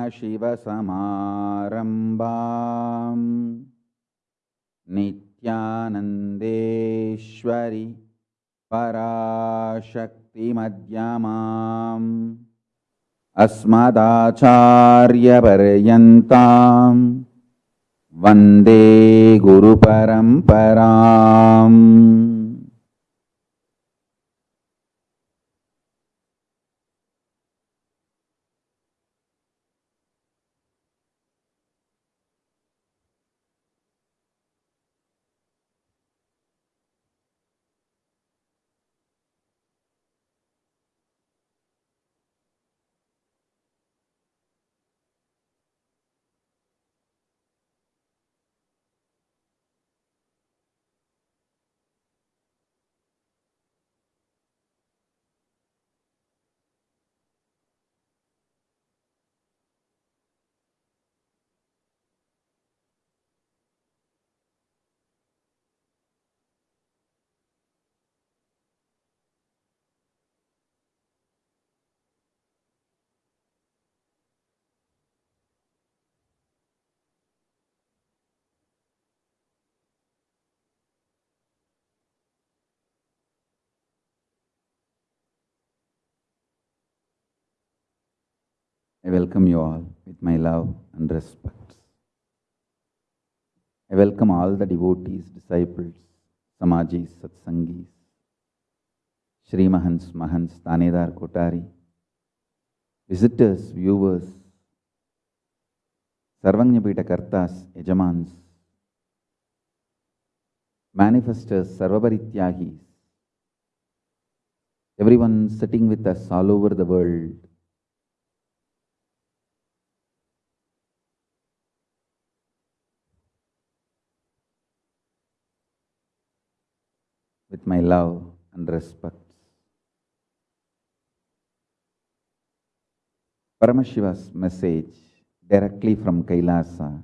परमशिवसमारम्भाम् नित्यानन्देश्वरि पराशक्तिमध्यमाम्। अस्मदाचार्यपर्यन्तां वन्दे गुरुपरम्पराम् I welcome you all with my love and respect. I welcome all the devotees, disciples, Samajis, Satsangis, Shri Mahans, Mahans, Tanedar, Kotari, visitors, viewers, Sarvanyapita Kartas, Yajamans, manifestors, Sarvabharityagis, everyone sitting with us all over the world. With my love and respect. Paramashiva's message directly from Kailasa.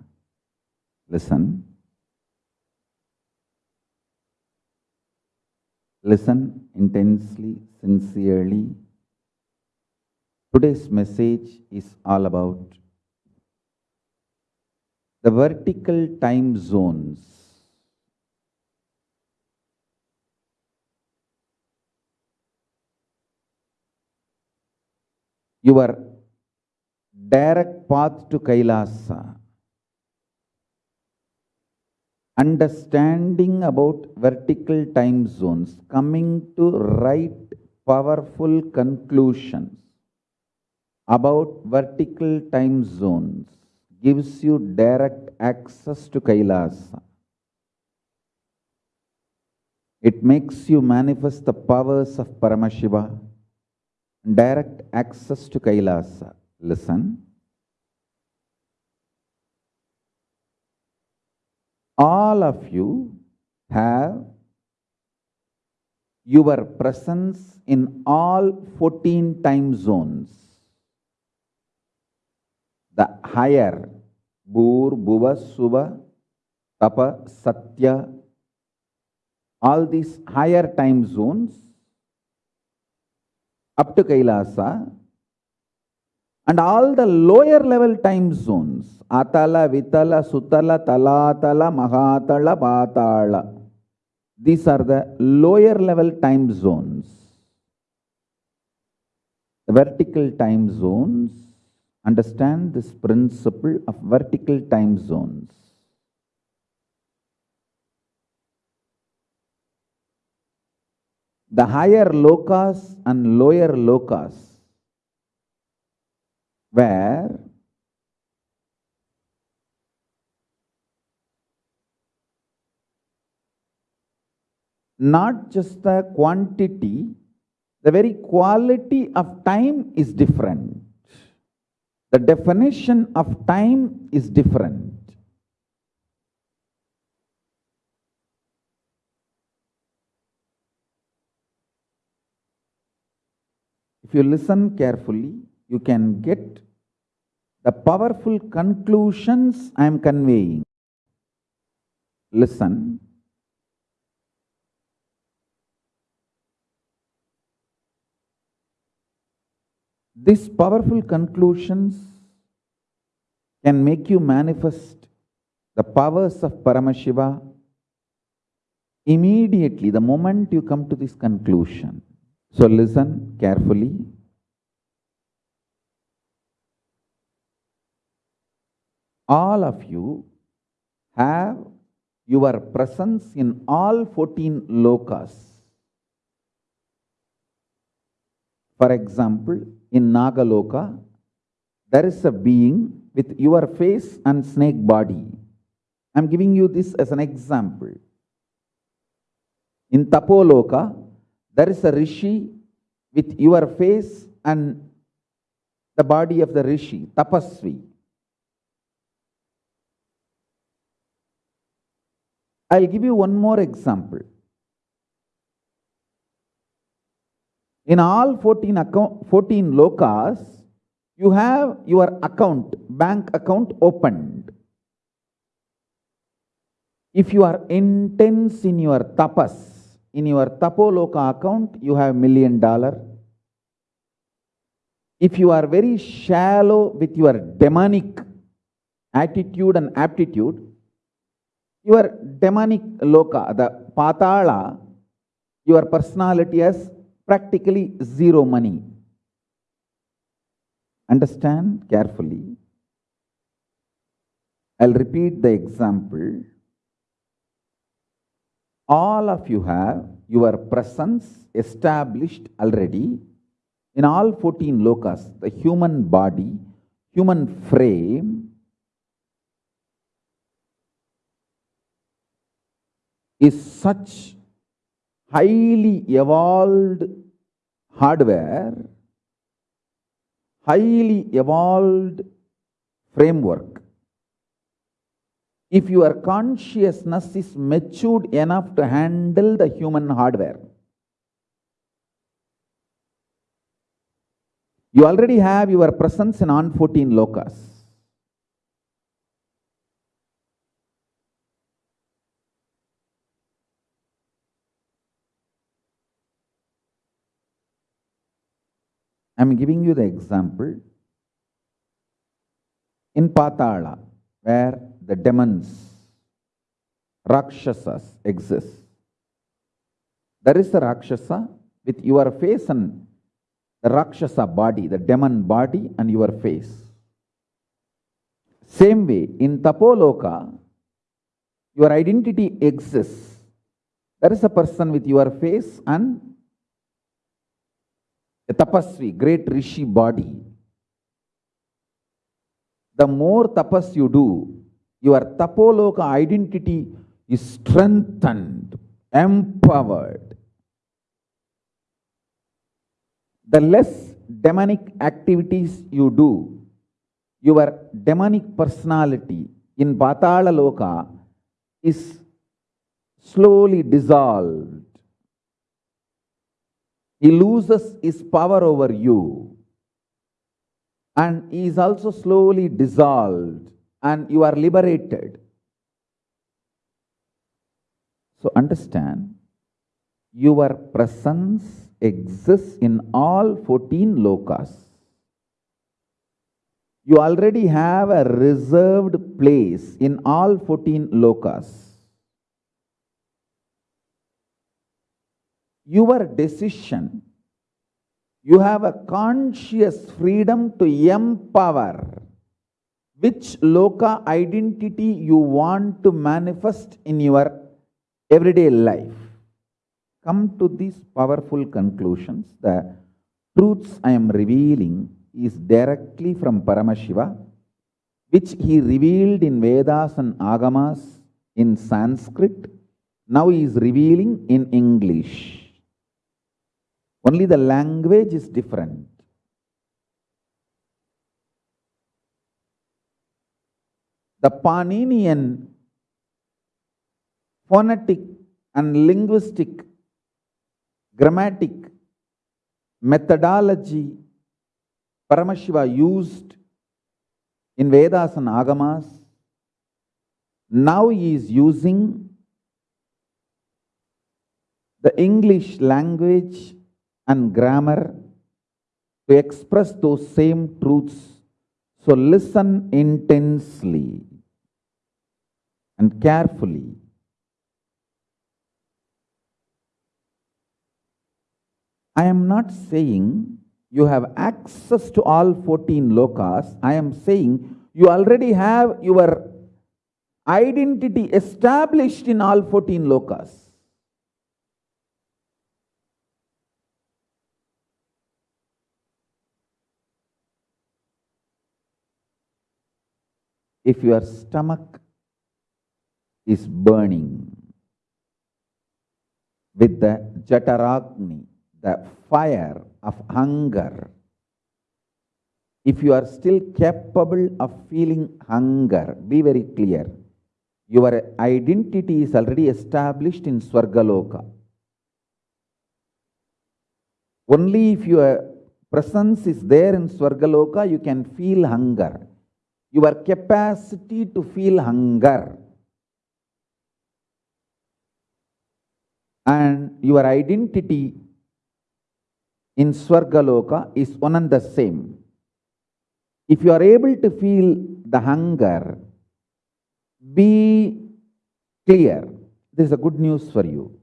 Listen. Listen intensely, sincerely. Today's message is all about the vertical time zones your direct path to Kailasa. Understanding about vertical time zones, coming to right powerful conclusions about vertical time zones gives you direct access to Kailasa. It makes you manifest the powers of Paramashiva direct access to Kailasa. Listen. All of you have your presence in all 14 time zones. The higher Bhur, Bhuva, Suva, Tapa, Satya, all these higher time zones up to Kailasa and all the lower level time zones Atala, Vitala, Sutala, Talatala, Mahatala, Patala. These are the lower level time zones. The vertical time zones, understand this principle of vertical time zones. The higher lokas and lower lokas where not just the quantity, the very quality of time is different. The definition of time is different. If you listen carefully, you can get the powerful conclusions I am conveying. Listen. These powerful conclusions can make you manifest the powers of Paramashiva immediately, the moment you come to this conclusion. So listen carefully. All of you have your presence in all 14 lokas. For example, in Nagaloka, there is a being with your face and snake body. I'm giving you this as an example. In Tapoloka, there is a rishi with your face and the body of the rishi, tapasvi. I'll give you one more example. In all 14, account, 14 lokas, you have your account, bank account opened. If you are intense in your tapas, in your tapoloka account, you have million dollar. If you are very shallow with your demonic attitude and aptitude, your demonic loka, the patala, your personality has practically zero money. Understand carefully. I'll repeat the example. All of you have your presence established already in all 14 lokas, the human body, human frame, is such highly evolved hardware, highly evolved framework. If your consciousness is matured enough to handle the human hardware, you already have your presence in on 14 lokas. I'm giving you the example. In Patala, where the demons, Rakshasas exist, there is a Rakshasa with your face and the Rakshasa body, the demon body and your face. Same way, in Tapoloka, your identity exists. There is a person with your face and a tapasvi, great rishi body. The more tapas you do, your tapoloka identity is strengthened, empowered. The less demonic activities you do, your demonic personality in Patala Loka is slowly dissolved he loses his power over you and he is also slowly dissolved and you are liberated. So understand, your presence exists in all 14 lokas. You already have a reserved place in all 14 lokas. your decision. You have a conscious freedom to empower which loka identity you want to manifest in your everyday life. Come to these powerful conclusions. The truths I am revealing is directly from Paramashiva, which he revealed in Vedas and Agamas in Sanskrit. Now he is revealing in English. Only the language is different. The Paninian phonetic and linguistic grammatic methodology Paramashiva used in Vedas and Agamas, now he is using the English language and grammar to express those same truths. So listen intensely and carefully. I am not saying you have access to all 14 lokas. I am saying you already have your identity established in all 14 lokas. If your stomach is burning with the Jataragni, the fire of hunger, if you are still capable of feeling hunger, be very clear. Your identity is already established in Swargaloka. Only if your presence is there in Swargaloka, you can feel hunger. Your capacity to feel hunger and your identity in Swargaloka is one and the same. If you are able to feel the hunger, be clear. This is a good news for you.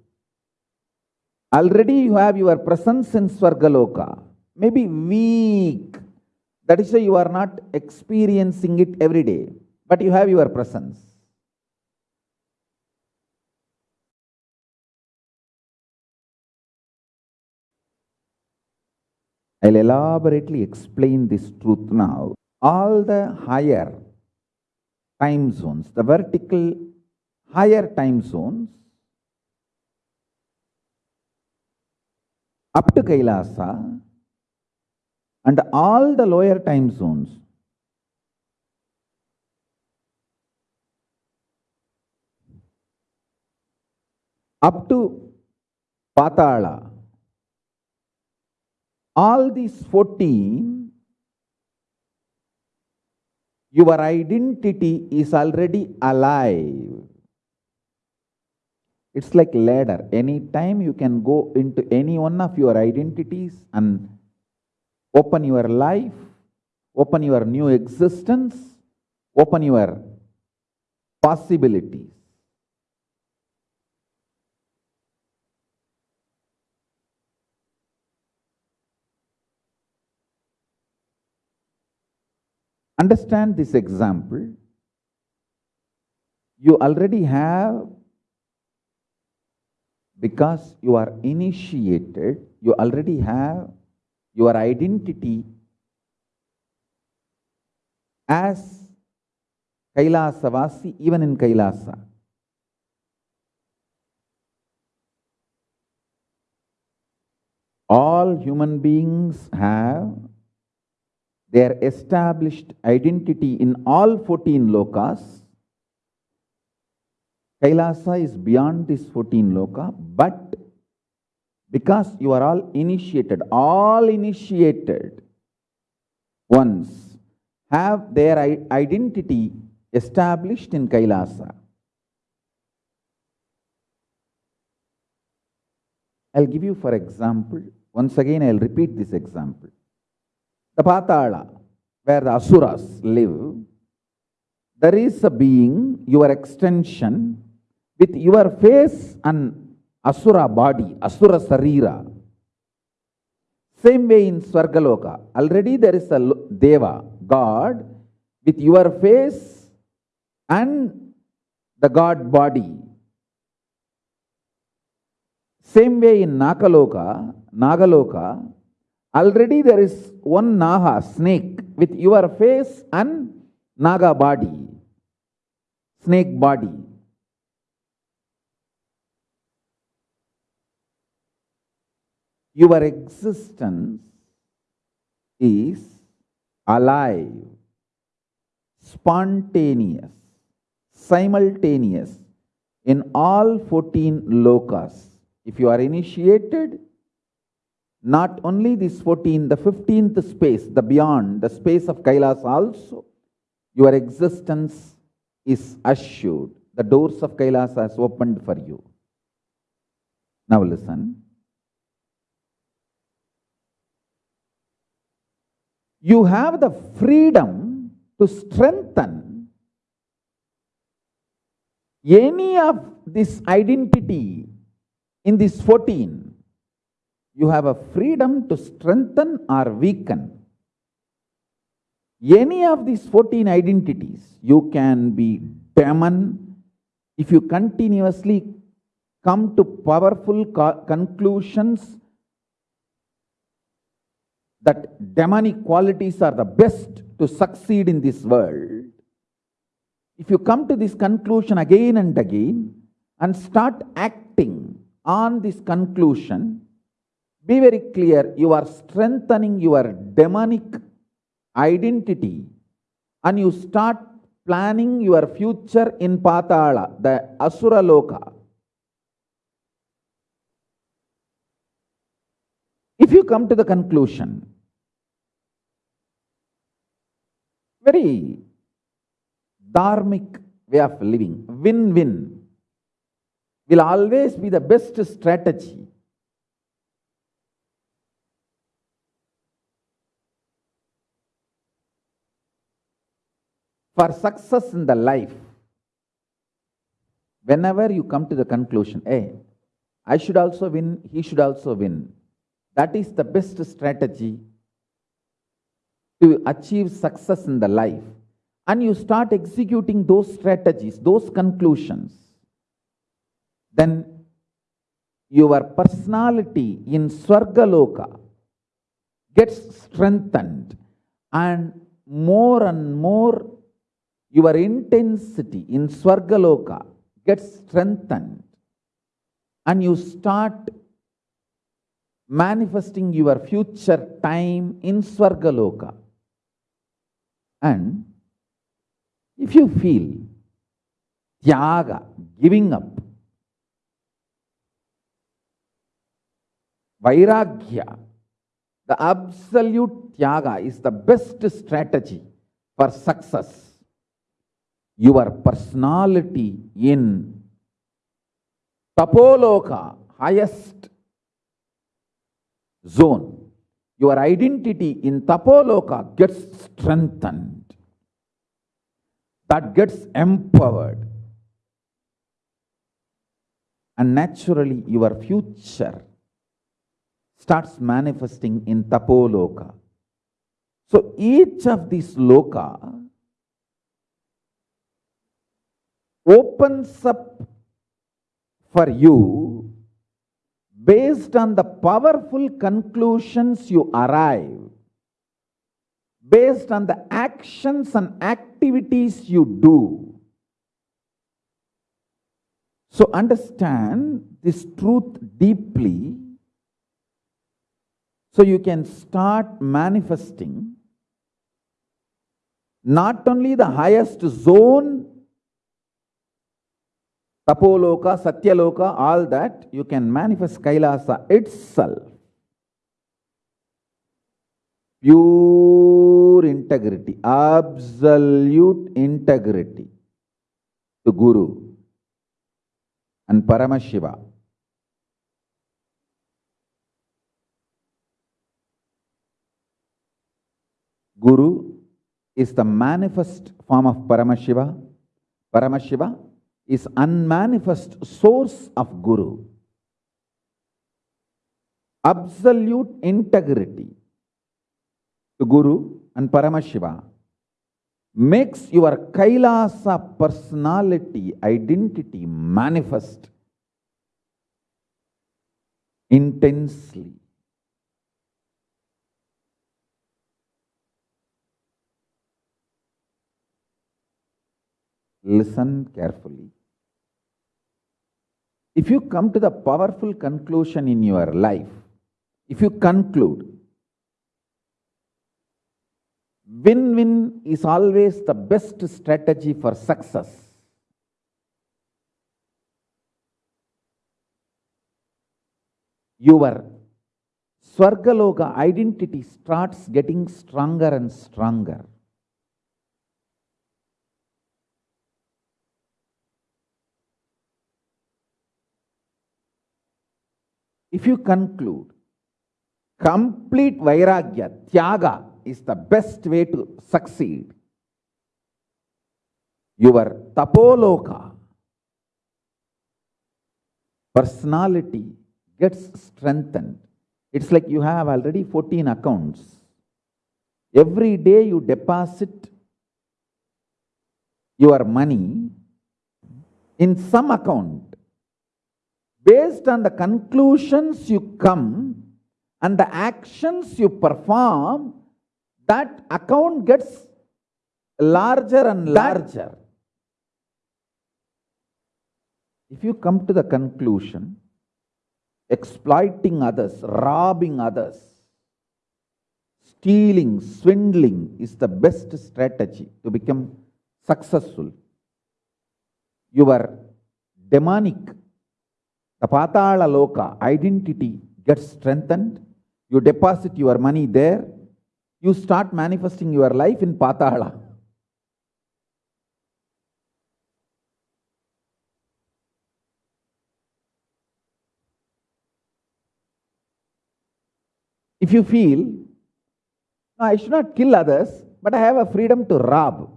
Already you have your presence in Swargaloka, maybe weak. That is why you are not experiencing it every day, but you have your presence. I'll elaborately explain this truth now. All the higher time zones, the vertical higher time zones, up to Kailasa, and all the lower time zones, up to Patala, all these 14, your identity is already alive. It's like ladder. Anytime you can go into any one of your identities and open your life, open your new existence, open your possibilities. Understand this example. You already have, because you are initiated, you already have your identity as Kailasavasi, even in Kailasa. All human beings have their established identity in all 14 lokas. Kailasa is beyond this 14 loka, but because you are all initiated, all initiated ones have their identity established in Kailasa. I'll give you for example, once again I'll repeat this example. The Patala, where the Asuras live, there is a being, your extension, with your face and Asura body, Asura Sarira. Same way in Swargaloka, already there is a Deva, God, with your face and the God body. Same way in Nakaloka, Nagaloka, already there is one Naha, snake, with your face and Naga body, snake body. Your existence is alive, spontaneous, simultaneous in all 14 lokas. If you are initiated, not only this 14, the 15th space, the beyond, the space of Kailas also, your existence is assured. The doors of Kailas has opened for you. Now listen. You have the freedom to strengthen any of this identity in this 14. You have a freedom to strengthen or weaken any of these 14 identities. You can be demon if you continuously come to powerful conclusions that demonic qualities are the best to succeed in this world, if you come to this conclusion again and again and start acting on this conclusion, be very clear, you are strengthening your demonic identity and you start planning your future in Patala, the Asura Loka. If you come to the conclusion very dharmic way of living, win-win, will always be the best strategy. For success in the life, whenever you come to the conclusion, hey, I should also win, he should also win, that is the best strategy to achieve success in the life. And you start executing those strategies, those conclusions, then your personality in Swargaloka gets strengthened. And more and more your intensity in Swargaloka gets strengthened. And you start manifesting your future time in Swargaloka. And if you feel tyaga, giving up, vairagya, the absolute tyaga is the best strategy for success. Your personality in Tapoloka, highest zone, your identity in Tapoloka gets strengthened. That gets empowered. And naturally, your future starts manifesting in Tapoloka. So each of these loka opens up for you based on the powerful conclusions you arrive, based on the actions and activities you do. So understand this truth deeply so you can start manifesting not only the highest zone Tapoloka, Satyaloka, all that, you can manifest Kailasa itself. Pure integrity, absolute integrity to Guru and Paramashiva. Guru is the manifest form of Paramashiva. Paramashiva is unmanifest source of Guru. Absolute integrity to Guru and Paramashiva makes your Kailasa personality, identity manifest intensely. Listen carefully. If you come to the powerful conclusion in your life, if you conclude, win-win is always the best strategy for success. Your Swargaloka identity starts getting stronger and stronger. If you conclude complete vairagya, tyaga, is the best way to succeed. Your tapoloka, personality gets strengthened. It's like you have already 14 accounts. Every day you deposit your money in some account. Based on the conclusions you come and the actions you perform, that account gets larger and larger. If you come to the conclusion, exploiting others, robbing others, stealing, swindling is the best strategy to become successful. Your demonic, the Patala Loka identity gets strengthened. You deposit your money there. You start manifesting your life in Patala. If you feel, no, I should not kill others, but I have a freedom to rob.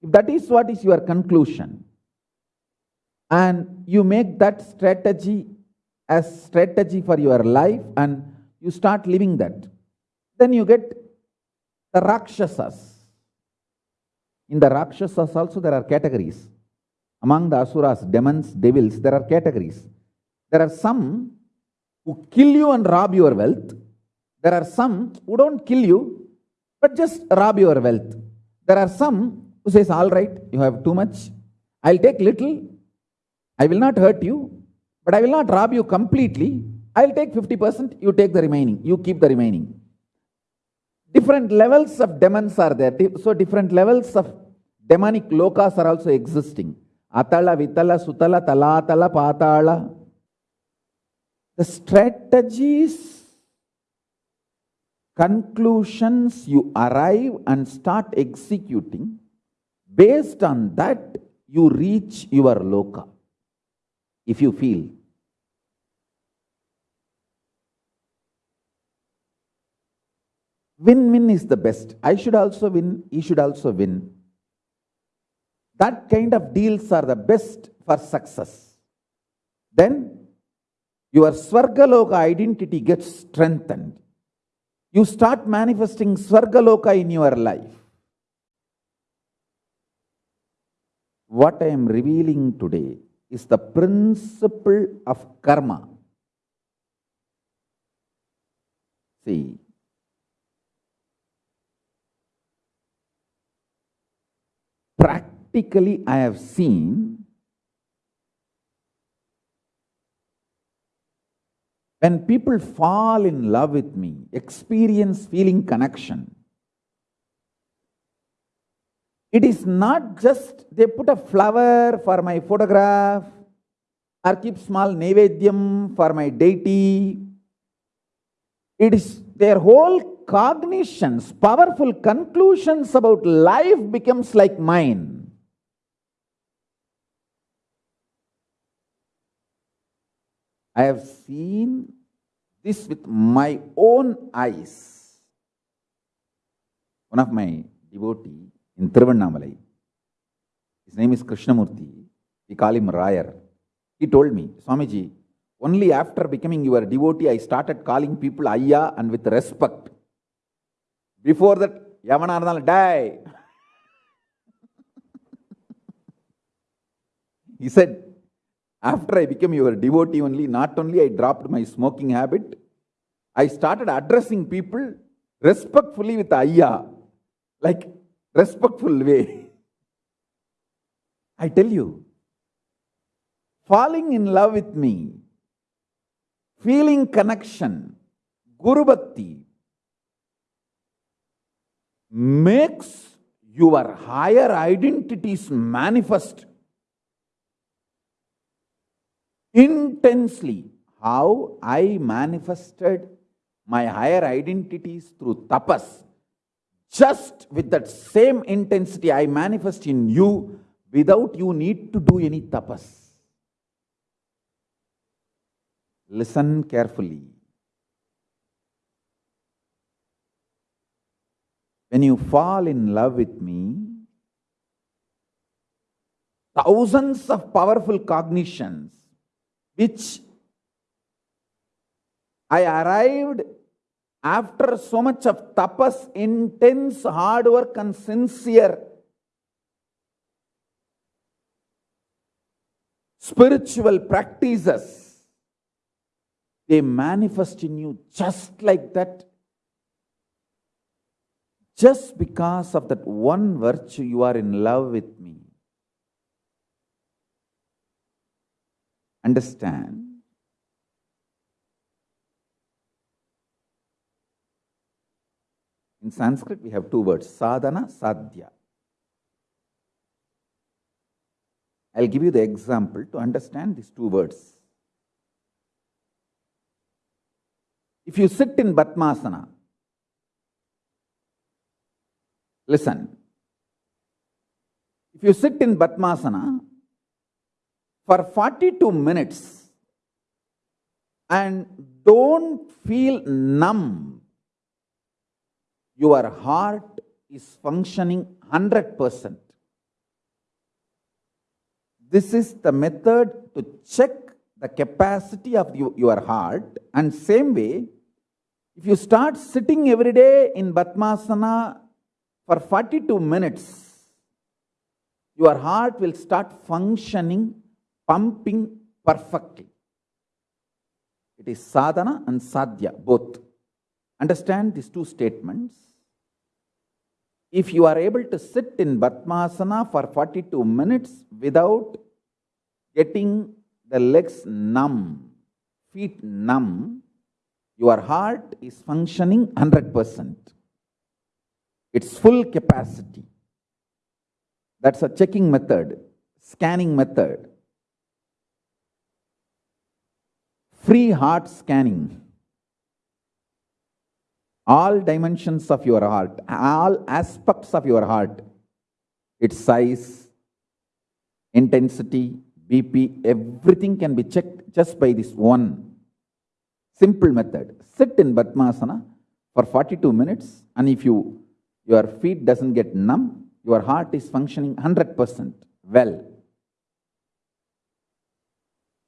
If that is what is your conclusion, and you make that strategy as strategy for your life and you start living that, then you get the Rakshasas. In the Rakshasas also there are categories. Among the Asuras, demons, devils, there are categories. There are some who kill you and rob your wealth. There are some who don't kill you, but just rob your wealth. There are some who says, all right, you have too much. I'll take little. I will not hurt you, but I will not rob you completely. I'll take 50%, you take the remaining, you keep the remaining. Different levels of demons are there. So different levels of demonic lokas are also existing. Atala, Vitala, Sutala, Talatala, Patala. The strategies, conclusions you arrive and start executing, based on that you reach your loka. If you feel Win-win is the best. I should also win, he should also win. That kind of deals are the best for success. Then your Swargaloka identity gets strengthened. You start manifesting Swargaloka in your life. What I am revealing today is the principle of karma. See, practically I have seen when people fall in love with me, experience feeling connection, it is not just they put a flower for my photograph or keep small naivedyam for my deity. It is their whole cognitions, powerful conclusions about life becomes like mine. I have seen this with my own eyes. One of my devotees in Tiruvannamalai. His name is Krishnamurti. We call him Rayar. He told me, Swamiji, only after becoming your devotee, I started calling people Ayya and with respect. Before that, Yavana Arnal, die. he said, after I became your devotee only, not only I dropped my smoking habit, I started addressing people respectfully with Ayya. Like respectful way. I tell you, falling in love with me, feeling connection, Guru Bhakti, makes your higher identities manifest intensely. How I manifested my higher identities through tapas. Just with that same intensity I manifest in you without you need to do any tapas. Listen carefully. when you fall in love with me, thousands of powerful cognitions which I arrived after so much of tapas, intense hard work and sincere spiritual practices, they manifest in you just like that. Just because of that one virtue, you are in love with me. Understand? In Sanskrit, we have two words sadhana, sadhya. I'll give you the example to understand these two words. If you sit in Padmasana, listen. If you sit in Padmasana for 42 minutes and don't feel numb, your heart is functioning 100%. This is the method to check the capacity of you, your heart. And same way, if you start sitting every day in Padmasana for 42 minutes, your heart will start functioning, pumping perfectly. It is sadhana and sadhya, both. Understand these two statements. If you are able to sit in Padmasana for 42 minutes without getting the legs numb, feet numb, your heart is functioning 100%. Its full capacity. That's a checking method, scanning method. Free heart scanning all dimensions of your heart, all aspects of your heart, its size, intensity, BP, everything can be checked just by this one simple method. Sit in Padmasana for 42 minutes and if you your feet doesn't get numb, your heart is functioning 100% well.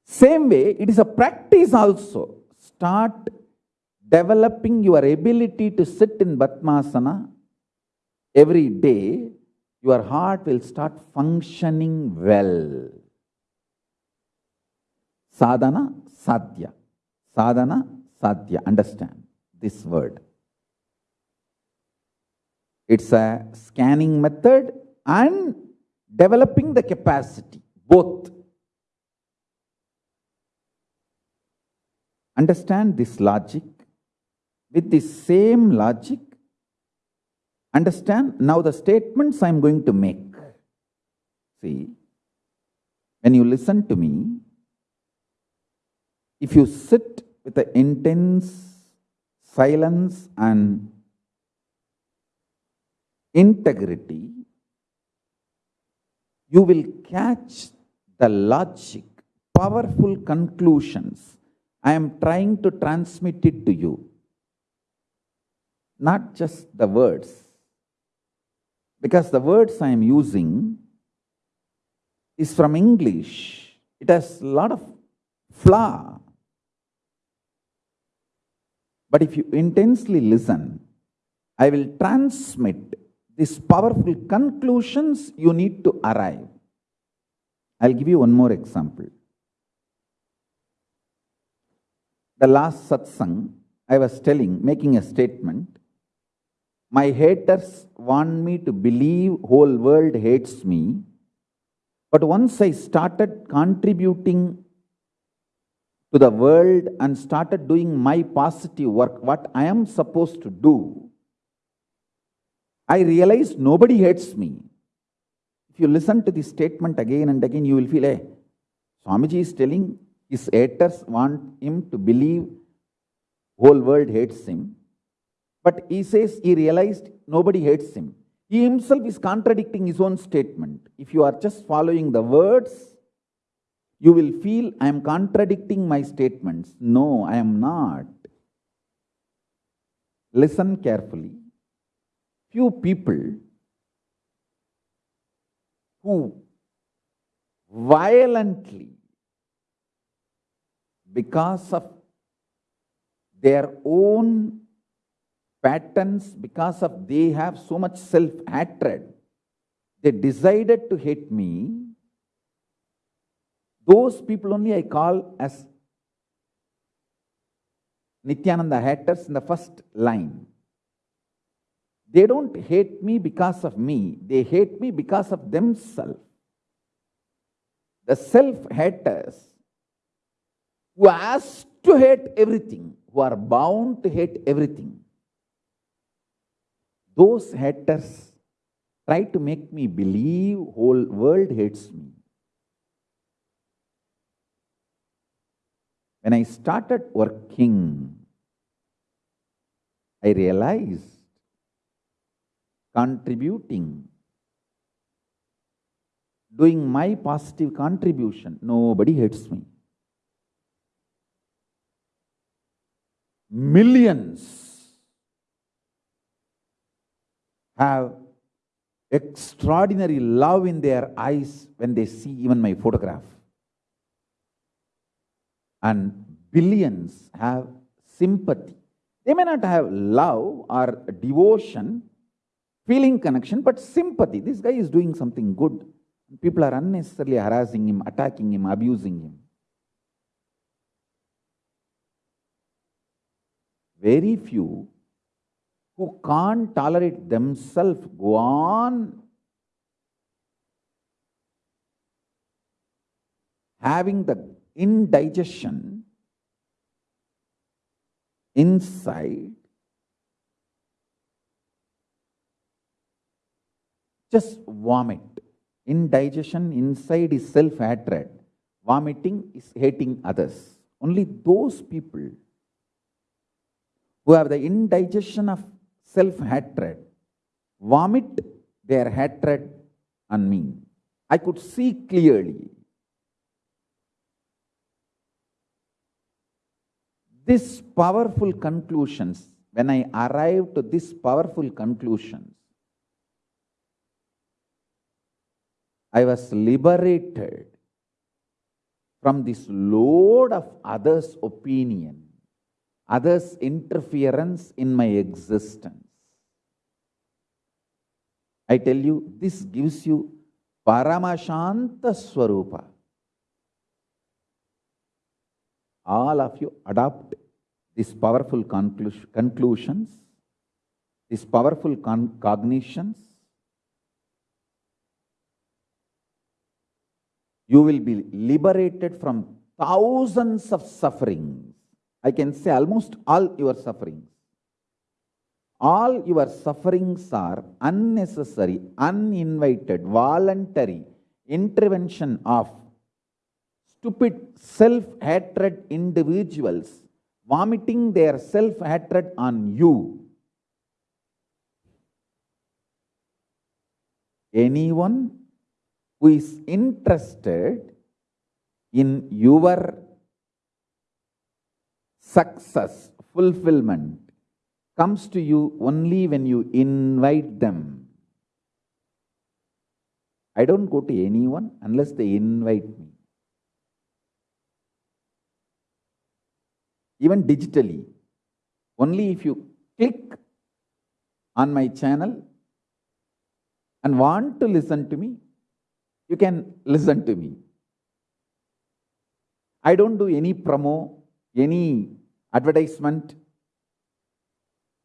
Same way, it is a practice also. Start developing your ability to sit in Padmasana every day, your heart will start functioning well. Sadhana, sadhya. Sadhana, sadhya. Understand this word. It's a scanning method and developing the capacity, both. Understand this logic with the same logic, understand now the statements I am going to make. See, when you listen to me, if you sit with the intense silence and integrity, you will catch the logic, powerful conclusions. I am trying to transmit it to you not just the words. Because the words I am using is from English. It has a lot of flaw. But if you intensely listen, I will transmit these powerful conclusions you need to arrive. I'll give you one more example. The last satsang, I was telling, making a statement my haters want me to believe whole world hates me. But once I started contributing to the world and started doing my positive work, what I am supposed to do, I realized nobody hates me. If you listen to this statement again and again, you will feel, hey, Swamiji is telling his haters want him to believe whole world hates him. But he says he realized nobody hates him. He himself is contradicting his own statement. If you are just following the words, you will feel I am contradicting my statements. No, I am not. Listen carefully. few people who violently, because of their own patterns, because of they have so much self-hatred, they decided to hate me. Those people only I call as Nityananda haters in the first line. They don't hate me because of me, they hate me because of themselves. The self haters who ask to hate everything, who are bound to hate everything, those haters try to make me believe whole world hates me. When I started working, I realized contributing, doing my positive contribution, nobody hates me. Millions have extraordinary love in their eyes when they see even my photograph and billions have sympathy. They may not have love or devotion, feeling connection, but sympathy. This guy is doing something good. People are unnecessarily harassing him, attacking him, abusing him. Very few who can't tolerate themselves go on having the indigestion inside just vomit. Indigestion inside is self hatred vomiting is hating others. Only those people who have the indigestion of self hatred vomit their hatred on me. I could see clearly. This powerful conclusions, when I arrived to this powerful conclusions, I was liberated from this load of others' opinion, others' interference in my existence. I tell you, this gives you Paramashanta Swarupa. all of you adopt these powerful conclusions, these powerful cognitions, you will be liberated from thousands of sufferings. I can say almost all your sufferings. All your sufferings are unnecessary, uninvited, voluntary intervention of stupid self-hatred individuals vomiting their self-hatred on you. Anyone who is interested in your success, fulfillment, comes to you only when you invite them. I don't go to anyone unless they invite me. even digitally. Only if you click on my channel and want to listen to me, you can listen to me. I don't do any promo, any advertisement.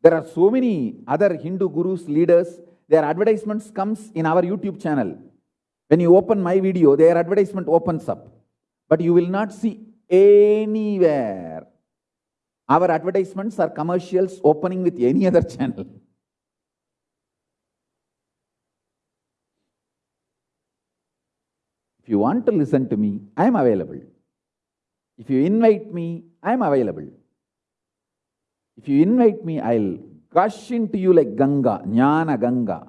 There are so many other Hindu gurus, leaders, their advertisements comes in our YouTube channel. When you open my video, their advertisement opens up. But you will not see anywhere our advertisements are commercials opening with any other channel. If you want to listen to me, I am available. If you invite me, I am available. If you invite me, I'll gush into you like Ganga, Jnana Ganga.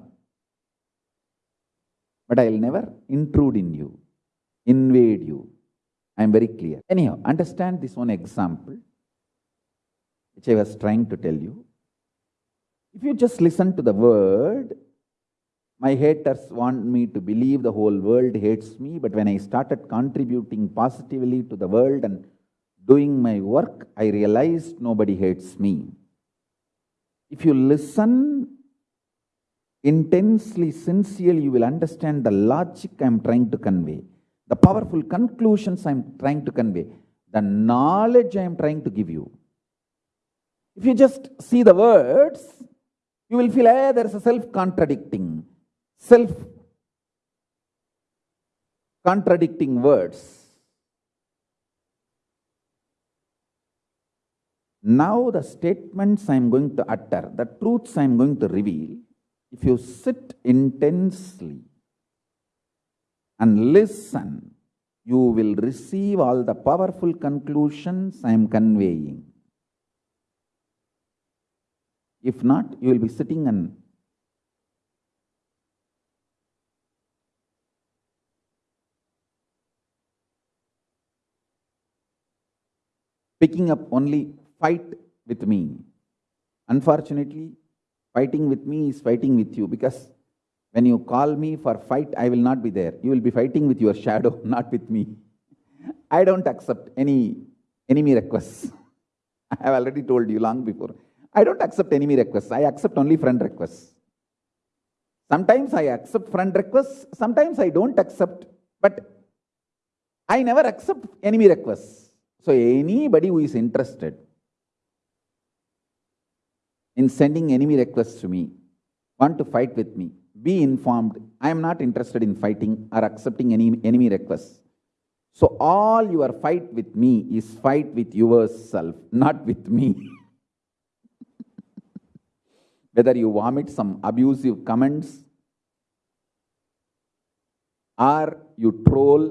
But I'll never intrude in you, invade you. I am very clear. Anyhow, understand this one example which I was trying to tell you. If you just listen to the word, my haters want me to believe the whole world hates me, but when I started contributing positively to the world and doing my work, I realized nobody hates me. If you listen intensely, sincerely, you will understand the logic I am trying to convey, the powerful conclusions I am trying to convey, the knowledge I am trying to give you. If you just see the words, you will feel, eh, hey, there is a self-contradicting, self-contradicting words. Now the statements I am going to utter, the truths I am going to reveal, if you sit intensely and listen, you will receive all the powerful conclusions I am conveying. If not, you will be sitting and picking up only fight with me. Unfortunately, Fighting with me is fighting with you because when you call me for fight, I will not be there. You will be fighting with your shadow, not with me. I don't accept any enemy requests. I have already told you long before. I don't accept enemy requests. I accept only friend requests. Sometimes I accept friend requests, sometimes I don't accept, but I never accept enemy requests. So anybody who is interested, in sending enemy requests to me, want to fight with me, be informed. I am not interested in fighting or accepting any enemy requests. So all your fight with me is fight with yourself, not with me. Whether you vomit some abusive comments or you troll,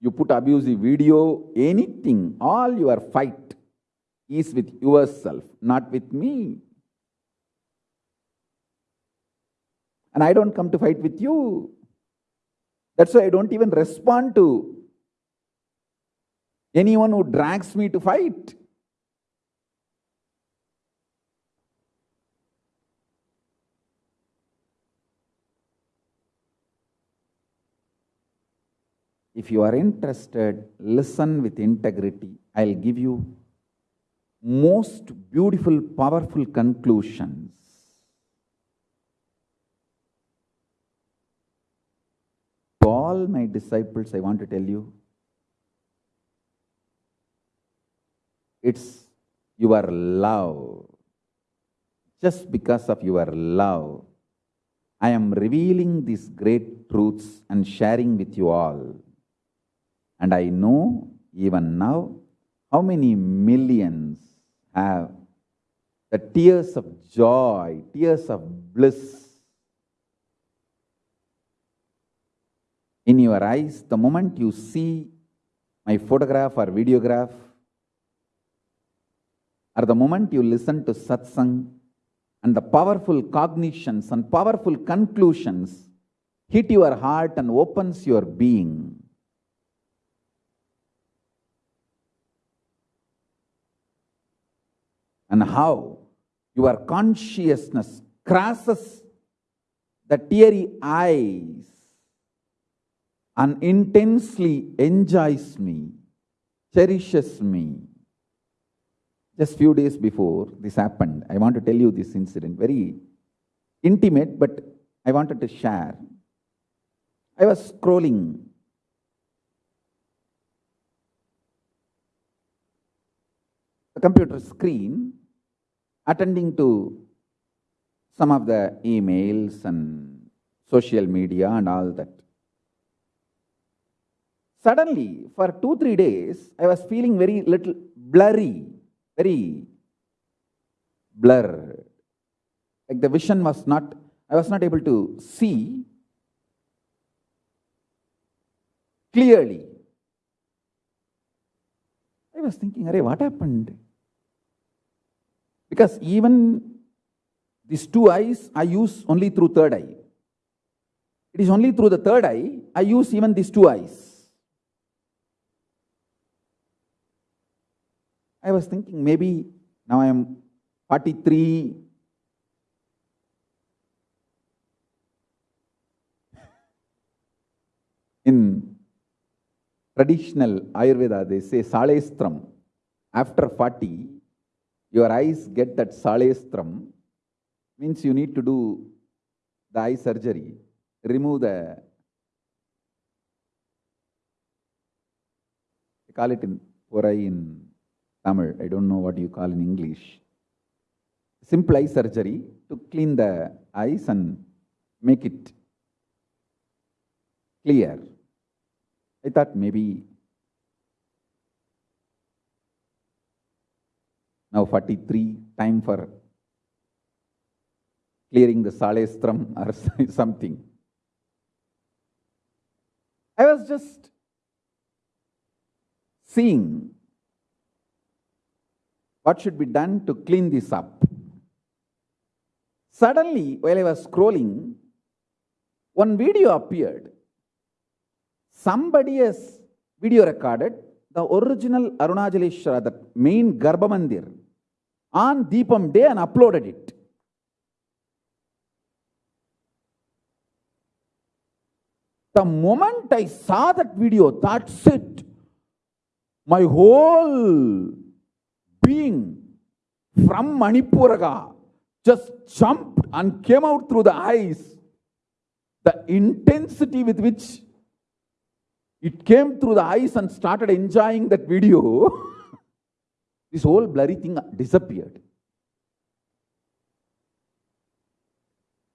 you put abusive video, anything, all your fight is with yourself, not with me. And I don't come to fight with you. That's why I don't even respond to anyone who drags me to fight. If you are interested, listen with integrity. I'll give you most beautiful, powerful conclusions. All my disciples, I want to tell you, it's your love. Just because of your love, I am revealing these great truths and sharing with you all. And I know even now how many millions have the tears of joy, tears of bliss in your eyes the moment you see my photograph or videograph, or the moment you listen to satsang and the powerful cognitions and powerful conclusions hit your heart and opens your being. and how your consciousness crosses the teary eyes and intensely enjoys me, cherishes me. Just few days before this happened, I want to tell you this incident, very intimate, but I wanted to share. I was scrolling the computer screen attending to some of the emails and social media and all that. Suddenly, for two, three days, I was feeling very little blurry, very blurred. Like the vision was not, I was not able to see clearly. I was thinking, Array, what happened? Because even these two eyes I use only through third eye. It is only through the third eye I use even these two eyes. I was thinking maybe now I am 43. In traditional Ayurveda, they say salestram. After 40, your eyes get that salestram, means you need to do the eye surgery, remove the call it in or in Tamil, I don't know what you call in English. Simple eye surgery to clean the eyes and make it clear. I thought maybe now 43 time for clearing the salestram or something. I was just seeing what should be done to clean this up. Suddenly, while I was scrolling, one video appeared. Somebody has video recorded the original Arunachaleshwara, the main Garbha Mandir, on Deepam Day and uploaded it. The moment I saw that video, that's it. My whole being from Manipuraka just jumped and came out through the eyes. The intensity with which it came through the eyes and started enjoying that video, this whole blurry thing disappeared.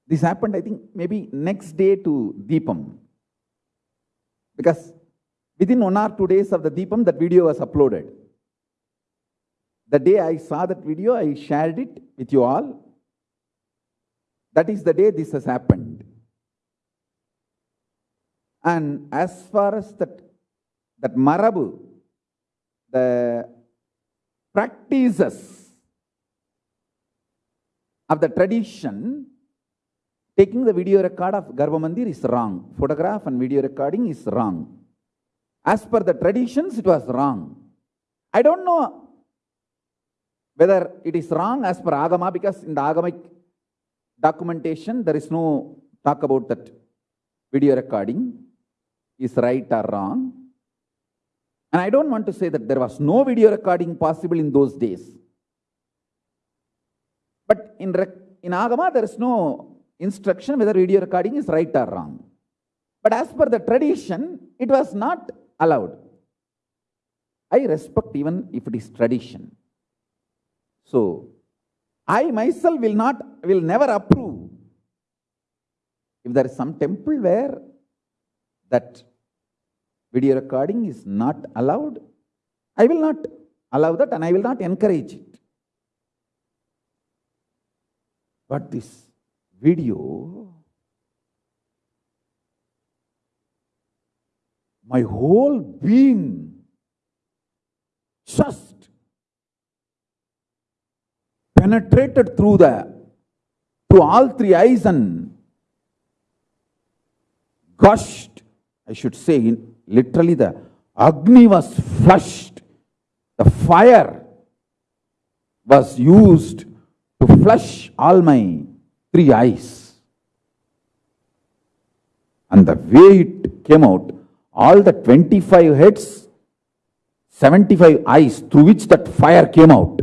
This happened, I think, maybe next day to Deepam. Because within one or two days of the Deepam, that video was uploaded. The day I saw that video, I shared it with you all. That is the day this has happened. And as far as that, that Marabu, the practices of the tradition, taking the video record of Garbha Mandir is wrong. Photograph and video recording is wrong. As per the traditions, it was wrong. I don't know whether it is wrong as per Agama, because in the Agamic documentation, there is no talk about that video recording is right or wrong. And I don't want to say that there was no video recording possible in those days. But in, in Agama, there is no instruction whether video recording is right or wrong. But as per the tradition, it was not allowed. I respect even if it is tradition. So, I myself will not, will never approve if there is some temple where that video recording is not allowed, I will not allow that and I will not encourage it. But this video, my whole being just penetrated through the through all three eyes and gushed, I should say, in, literally the Agni was flushed. The fire was used to flush all my three eyes. And the way it came out, all the 25 heads, 75 eyes through which that fire came out.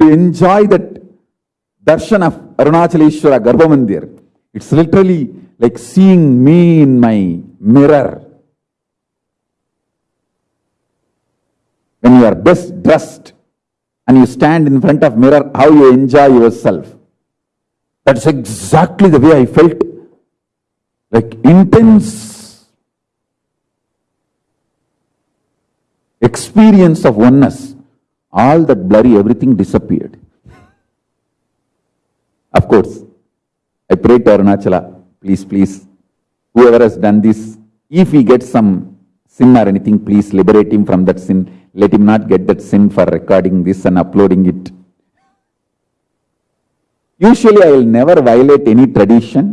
To enjoy that darshan of Arunachaleshwara Garbha Mandir, it's literally like seeing me in my mirror. When you are best dressed and you stand in front of mirror, how you enjoy yourself. That's exactly the way I felt. Like intense experience of oneness. All that blurry, everything disappeared. Of course, I prayed to Arunachala, please, please, whoever has done this, if he gets some sin or anything, please liberate him from that sin. Let him not get that sin for recording this and uploading it. Usually I will never violate any tradition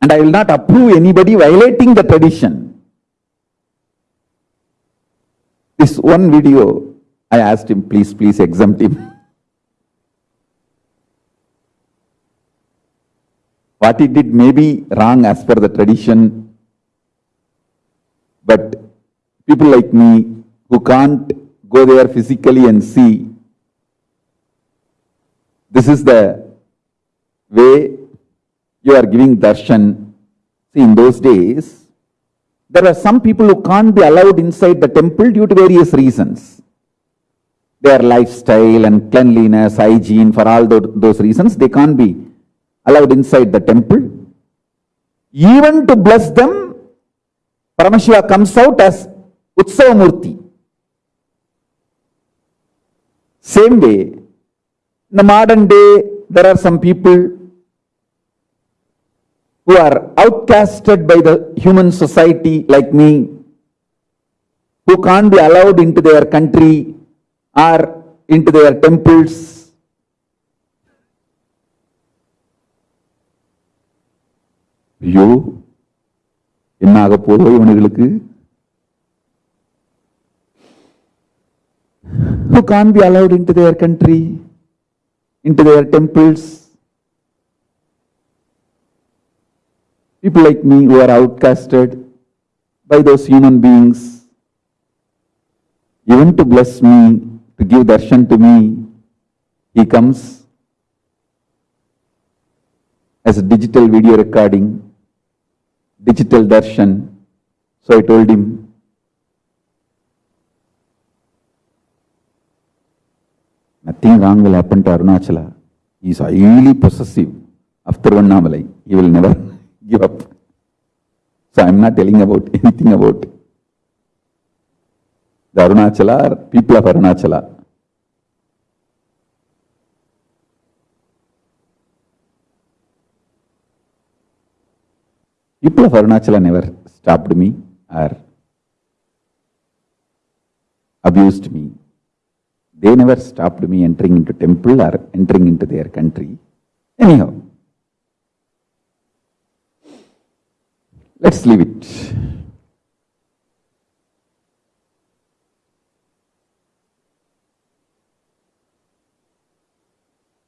and I will not approve anybody violating the tradition. This one video, I asked him, please, please exempt him. What he did may be wrong as per the tradition, But people like me who can't go there physically and see, this is the way you are giving darshan. See, in those days, there are some people who can't be allowed inside the temple due to various reasons. Their lifestyle and cleanliness, hygiene, for all those reasons, they can't be allowed inside the temple. Even to bless them, Paramashiva comes out as Utsavamurti. Same way, in the modern day, there are some people who are outcasted by the human society like me, who can't be allowed into their country or into their temples. ஐயோ என்ன ஆக போதோ இவனுங்களுக்கு who can't be allowed into their country, into their temples. People like me who are outcasted by those human beings, even to bless me, to give darshan to me, he comes as a digital video recording, digital darshan. So I told him, nothing wrong will happen to Arunachala. He is highly possessive After one Tiruvannamalai. He will never give up. So I am not telling about anything about the Arunachala or people of Arunachala. People of Arunachala never stopped me or abused me. They never stopped me entering into temple or entering into their country. Anyhow, let's leave it.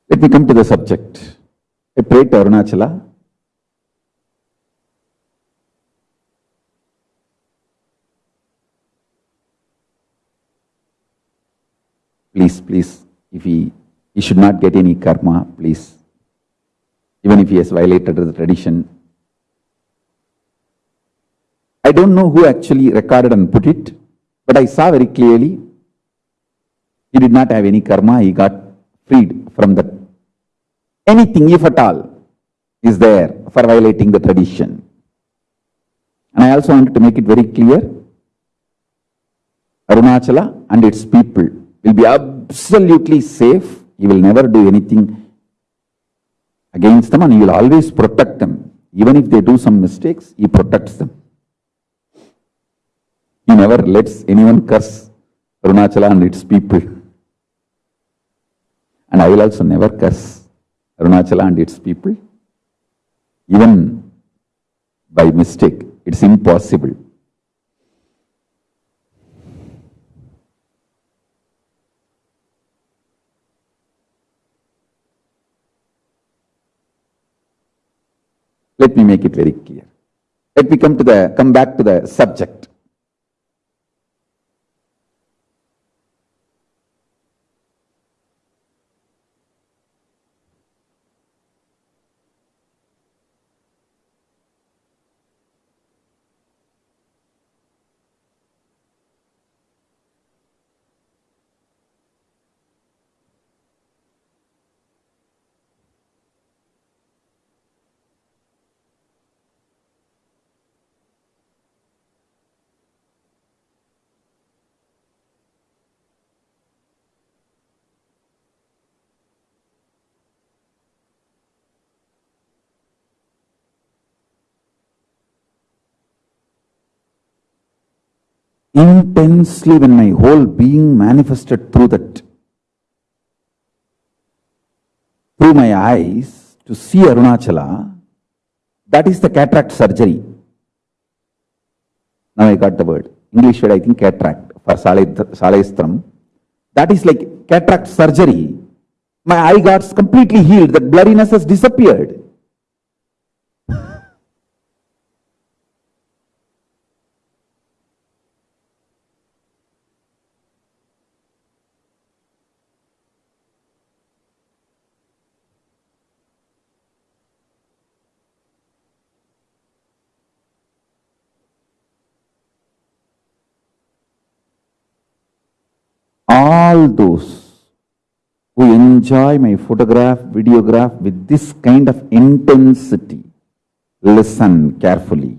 Let me come to the subject. I prayed to Arunachala. Please, please, if he, he should not get any karma, please. Even if he has violated the tradition. I don't know who actually recorded and put it, but I saw very clearly he did not have any karma, he got freed from that. Anything, if at all, is there for violating the tradition. And I also wanted to make it very clear Arunachala and its people will be absolutely safe. He will never do anything against them and he will always protect them. Even if they do some mistakes, he protects them. He never lets anyone curse Arunachala and its people. And I will also never curse Arunachala and its people, even by mistake. It's impossible. Let me make it very clear. Let me come to the come back to the subject. Intensely when my whole being manifested through that, through my eyes to see Arunachala, that is the cataract surgery. Now I got the word. English word, I think cataract for Salaistram. That is like cataract surgery. My eye got completely healed. That blurriness has disappeared. All those who enjoy my photograph, videograph with this kind of intensity, listen carefully.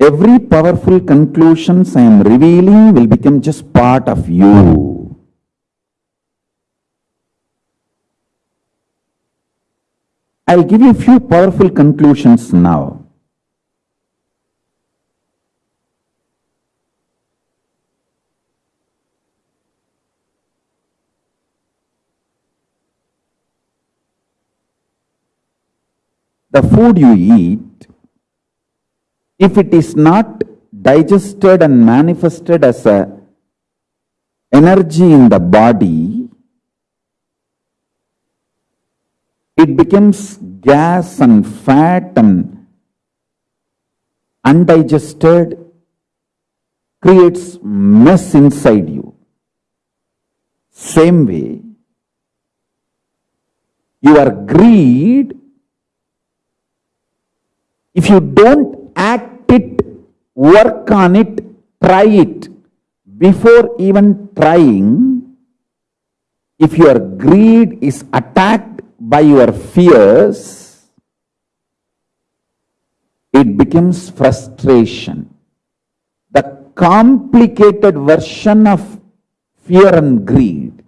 Every powerful conclusions I am revealing will become just part of you. I'll give you a few powerful conclusions now. The food you eat, if it is not digested and manifested as a energy in the body, it becomes gas and fat and undigested, creates mess inside you. Same way, your greed, if you don't act it, work on it, try it, before even trying, if your greed is attacked by your fears, it becomes frustration. The complicated version of fear and greed,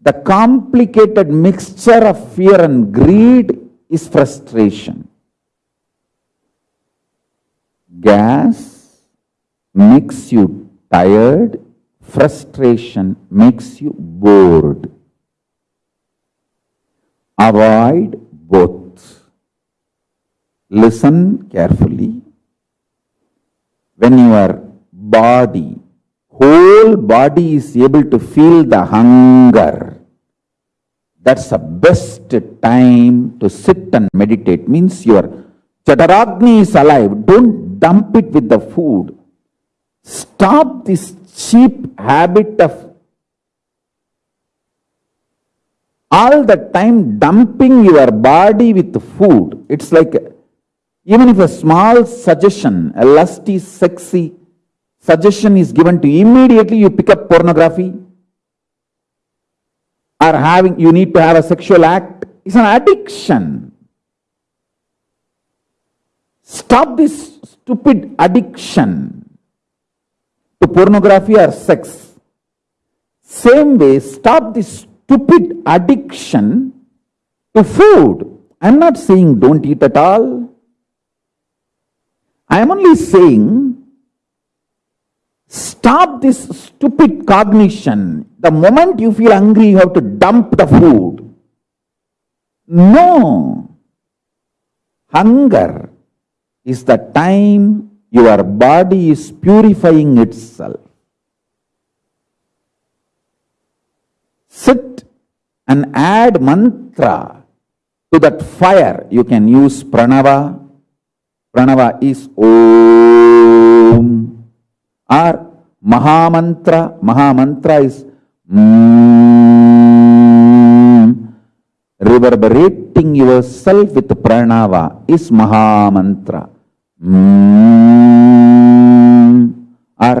the complicated mixture of fear and greed is frustration. Gas makes you tired, frustration makes you bored. Avoid both. Listen carefully. When your body, whole body is able to feel the hunger, that's the best time to sit and meditate. Means your Jataragni is alive. Don't dump it with the food. Stop this cheap habit of all the time dumping your body with food. It's like even if a small suggestion, a lusty, sexy suggestion is given to you, immediately you pick up pornography or having you need to have a sexual act. It's an addiction. Stop this stupid addiction to pornography or sex. Same way, stop this stupid addiction to food. I'm not saying don't eat at all. I am only saying stop this stupid cognition. The moment you feel hungry, you have to dump the food. No. Hunger is the time your body is purifying itself. Sit and add mantra to that fire. You can use pranava. Pranava is Om. Or Mahamantra. Mahamantra is mm, reverberating yourself with pranava is Mahamantra. Mm, or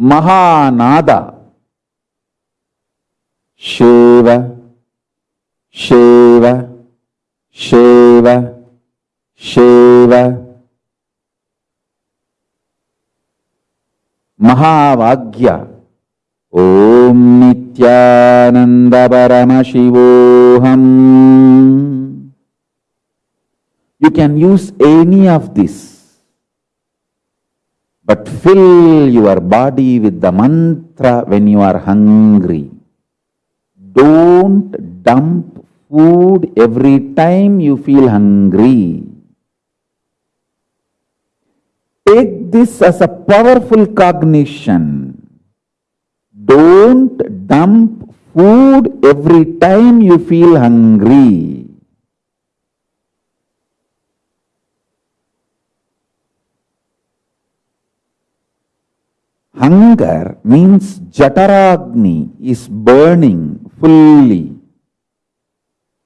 Mahanada. Shiva, Shiva, Shiva, Shiva. Mahavakya. Om Nityananda Paramashivoham. You can use any of this. But fill your body with the mantra when you are hungry. Don't dump food every time you feel hungry. Take this as a powerful cognition. Don't dump food every time you feel hungry. hunger means Jataragni is burning fully.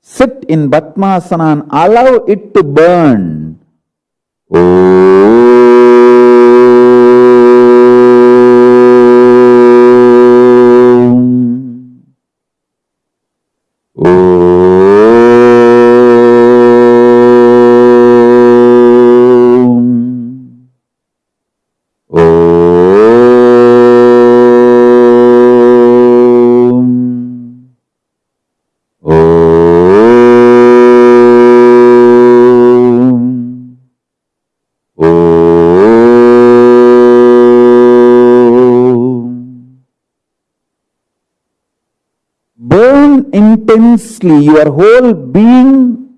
Sit in Batmasana and allow it to burn. Oh. Oh. Your whole being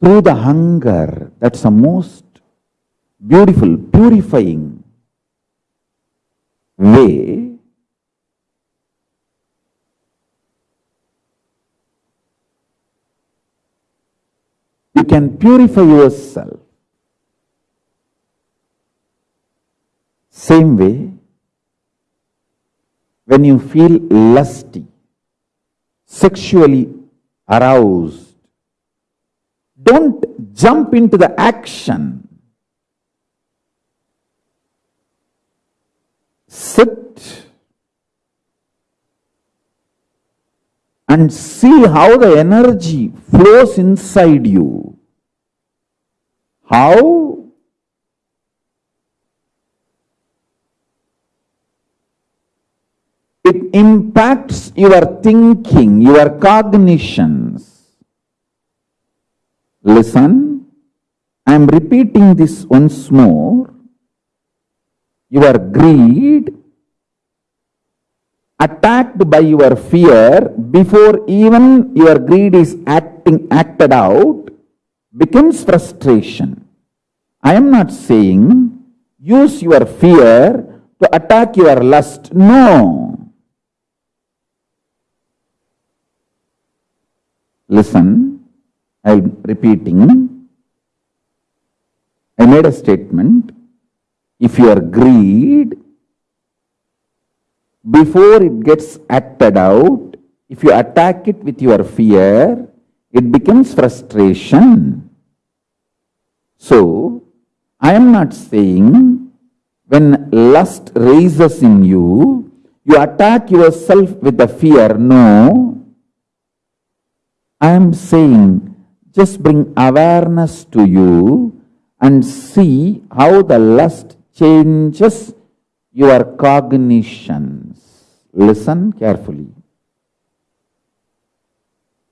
through the hunger. That's the most beautiful, purifying way. You can purify yourself. Same way, when you feel lusty, sexually aroused, don't jump into the action. Sit and see how the energy flows inside you. How it impacts your thinking, your cognitions. Listen, I am repeating this once more. Your greed, attacked by your fear before even your greed is acting acted out, becomes frustration. I am not saying use your fear to attack your lust. No. Listen, I am repeating. I made a statement. If your greed, before it gets acted out, if you attack it with your fear, it becomes frustration. So, I am not saying when lust raises in you, you attack yourself with the fear. No, I am saying just bring awareness to you and see how the lust changes your cognitions. Listen carefully.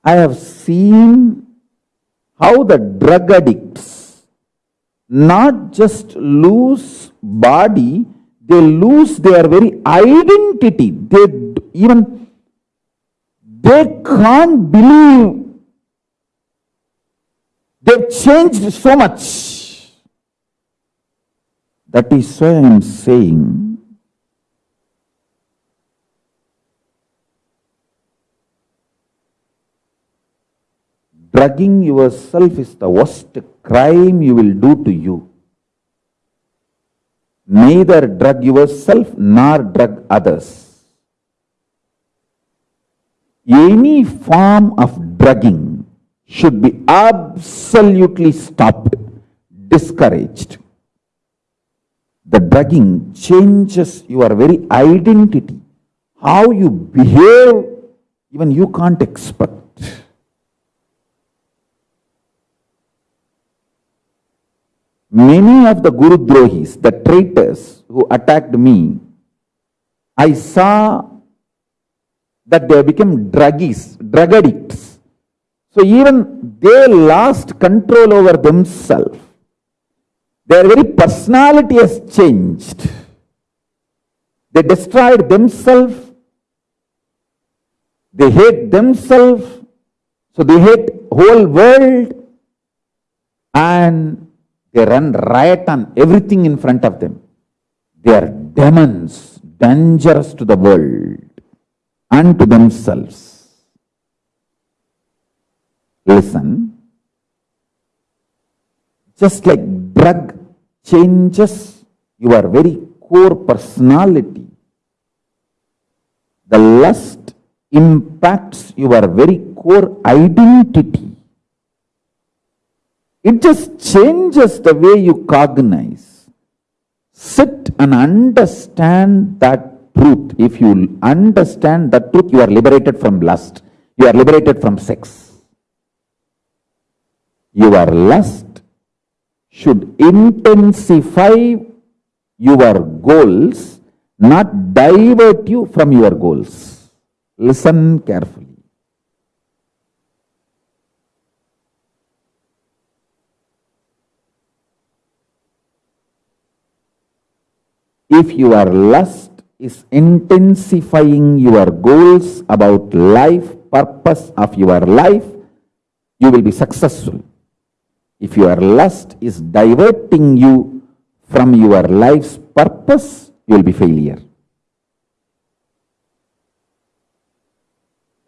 I have seen how the drug addicts not just lose body, they lose their very identity. They even they can't believe They've changed so much. That is why I am saying drugging yourself is the worst crime you will do to you. Neither drug yourself nor drug others. Any form of drugging should be absolutely stopped, discouraged. The drugging changes your very identity. How you behave, even you can't expect. Many of the Guru Drohis, the traitors who attacked me, I saw that they became druggies, drug addicts. So even they lost control over themselves. Their very personality has changed. They destroyed themselves. They hate themselves. So they hate whole world. And they run riot on everything in front of them. They are demons, dangerous to the world and to themselves. Listen, just like drug changes your very core personality, the lust impacts your very core identity. It just changes the way you cognize. Sit and understand that truth. If you understand that truth, you are liberated from lust. You are liberated from sex your lust should intensify your goals, not divert you from your goals. Listen carefully. If your lust is intensifying your goals about life, purpose of your life, you will be successful. If your lust is diverting you from your life's purpose, you will be failure.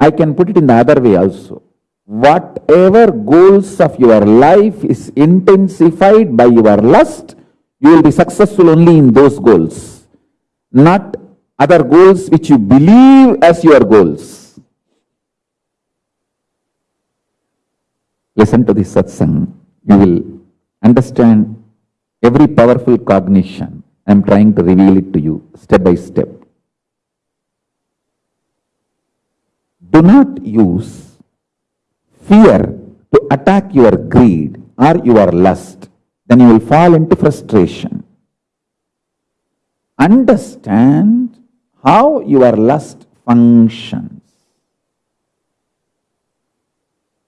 I can put it in the other way also. Whatever goals of your life is intensified by your lust, you will be successful only in those goals, not other goals which you believe as your goals. Listen to this satsang. You will understand every powerful cognition. I am trying to reveal it to you step by step. Do not use fear to attack your greed or your lust. Then you will fall into frustration. Understand how your lust functions.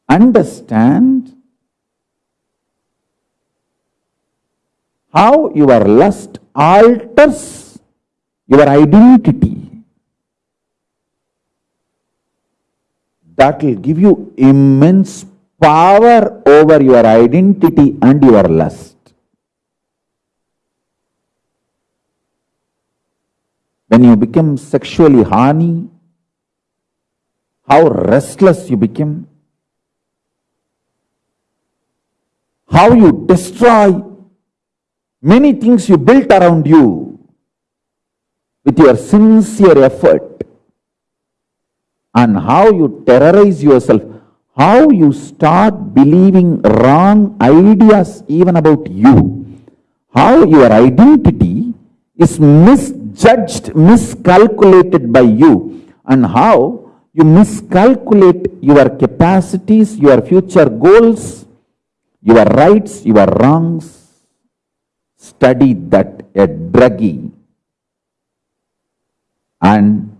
Understand how your lust alters your identity. That will give you immense power over your identity and your lust. When you become sexually horny, how restless you become, how you destroy many things you built around you with your sincere effort, and how you terrorize yourself, how you start believing wrong ideas even about you, how your identity is misjudged, miscalculated by you, and how you miscalculate your capacities, your future goals, your rights, your wrongs. Study that a druggie and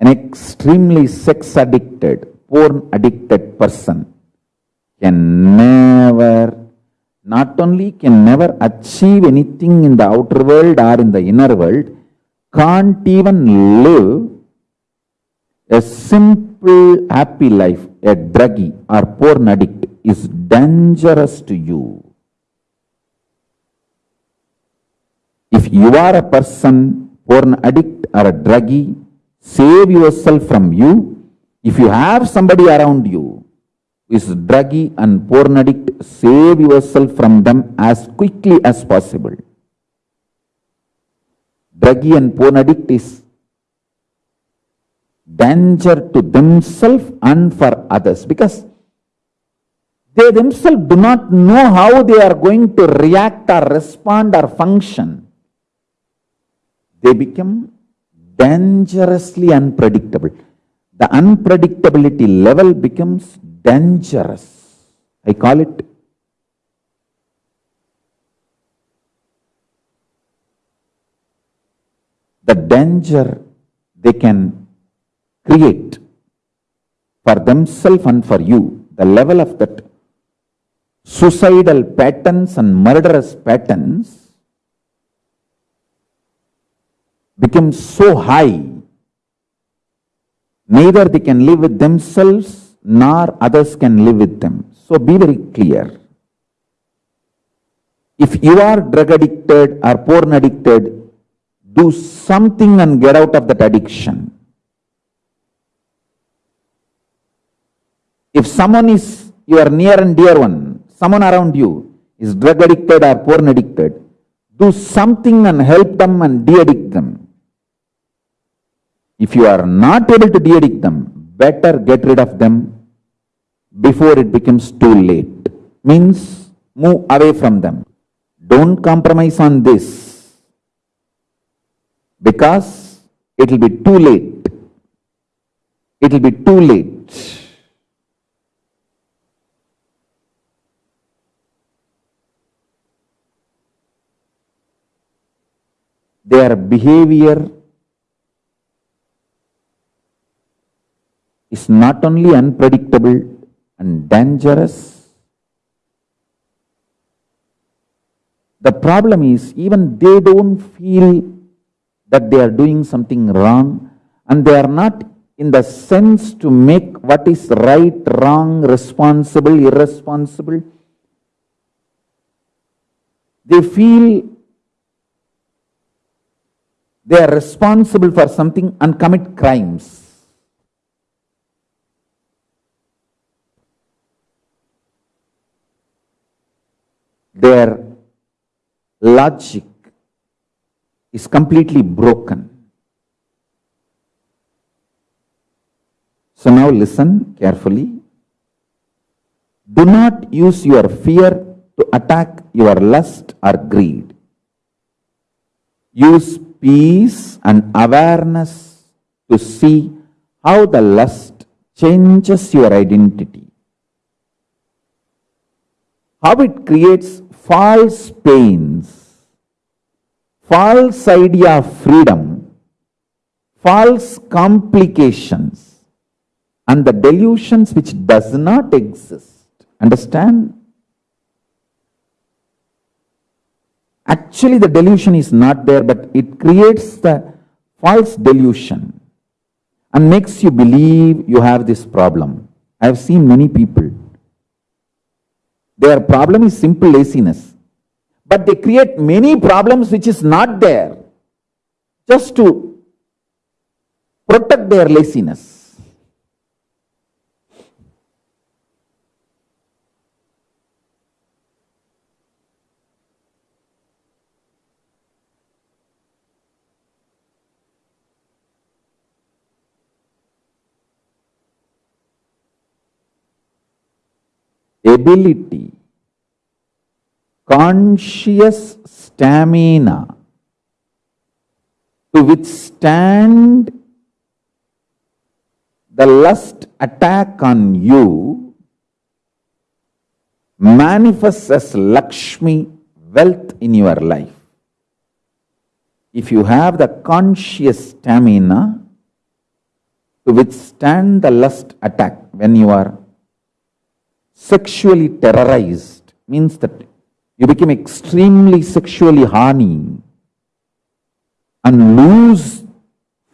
an extremely sex addicted, porn addicted person can never, not only can never achieve anything in the outer world or in the inner world, can't even live a simple happy life. A druggie or porn addict is dangerous to you. If you are a person, porn addict or a druggie, save yourself from you. If you have somebody around you who is druggie and porn addict, save yourself from them as quickly as possible. Druggie and porn addict is danger to themselves and for others because they themselves do not know how they are going to react or respond or function. They become dangerously unpredictable. The unpredictability level becomes dangerous. I call it the danger they can create for themselves and for you, the level of that suicidal patterns and murderous patterns become so high, neither they can live with themselves nor others can live with them. So be very clear. If you are drug addicted or porn addicted, do something and get out of that addiction. If someone is your near and dear one, someone around you is drug addicted or porn addicted, do something and help them and de-addict them. If you are not able to de-addict them, better get rid of them before it becomes too late. Means move away from them. Don't compromise on this because it will be too late. It will be too late. Their behavior is not only unpredictable and dangerous, the problem is even they don't feel that they are doing something wrong and they are not in the sense to make what is right, wrong, responsible, irresponsible. They feel they are responsible for something and commit crimes. Their logic is completely broken. So now listen carefully. Do not use your fear to attack your lust or greed. Use peace and awareness to see how the lust changes your identity. How it creates false pains, false idea of freedom, false complications, and the delusions which does not exist. Understand? Actually, the delusion is not there, but it creates the false delusion and makes you believe you have this problem. I have seen many people. Their problem is simple laziness, but they create many problems which is not there just to protect their laziness. Ability, conscious stamina to withstand the lust attack on you manifests as Lakshmi wealth in your life. If you have the conscious stamina to withstand the lust attack when you are sexually terrorized means that you become extremely sexually horny and lose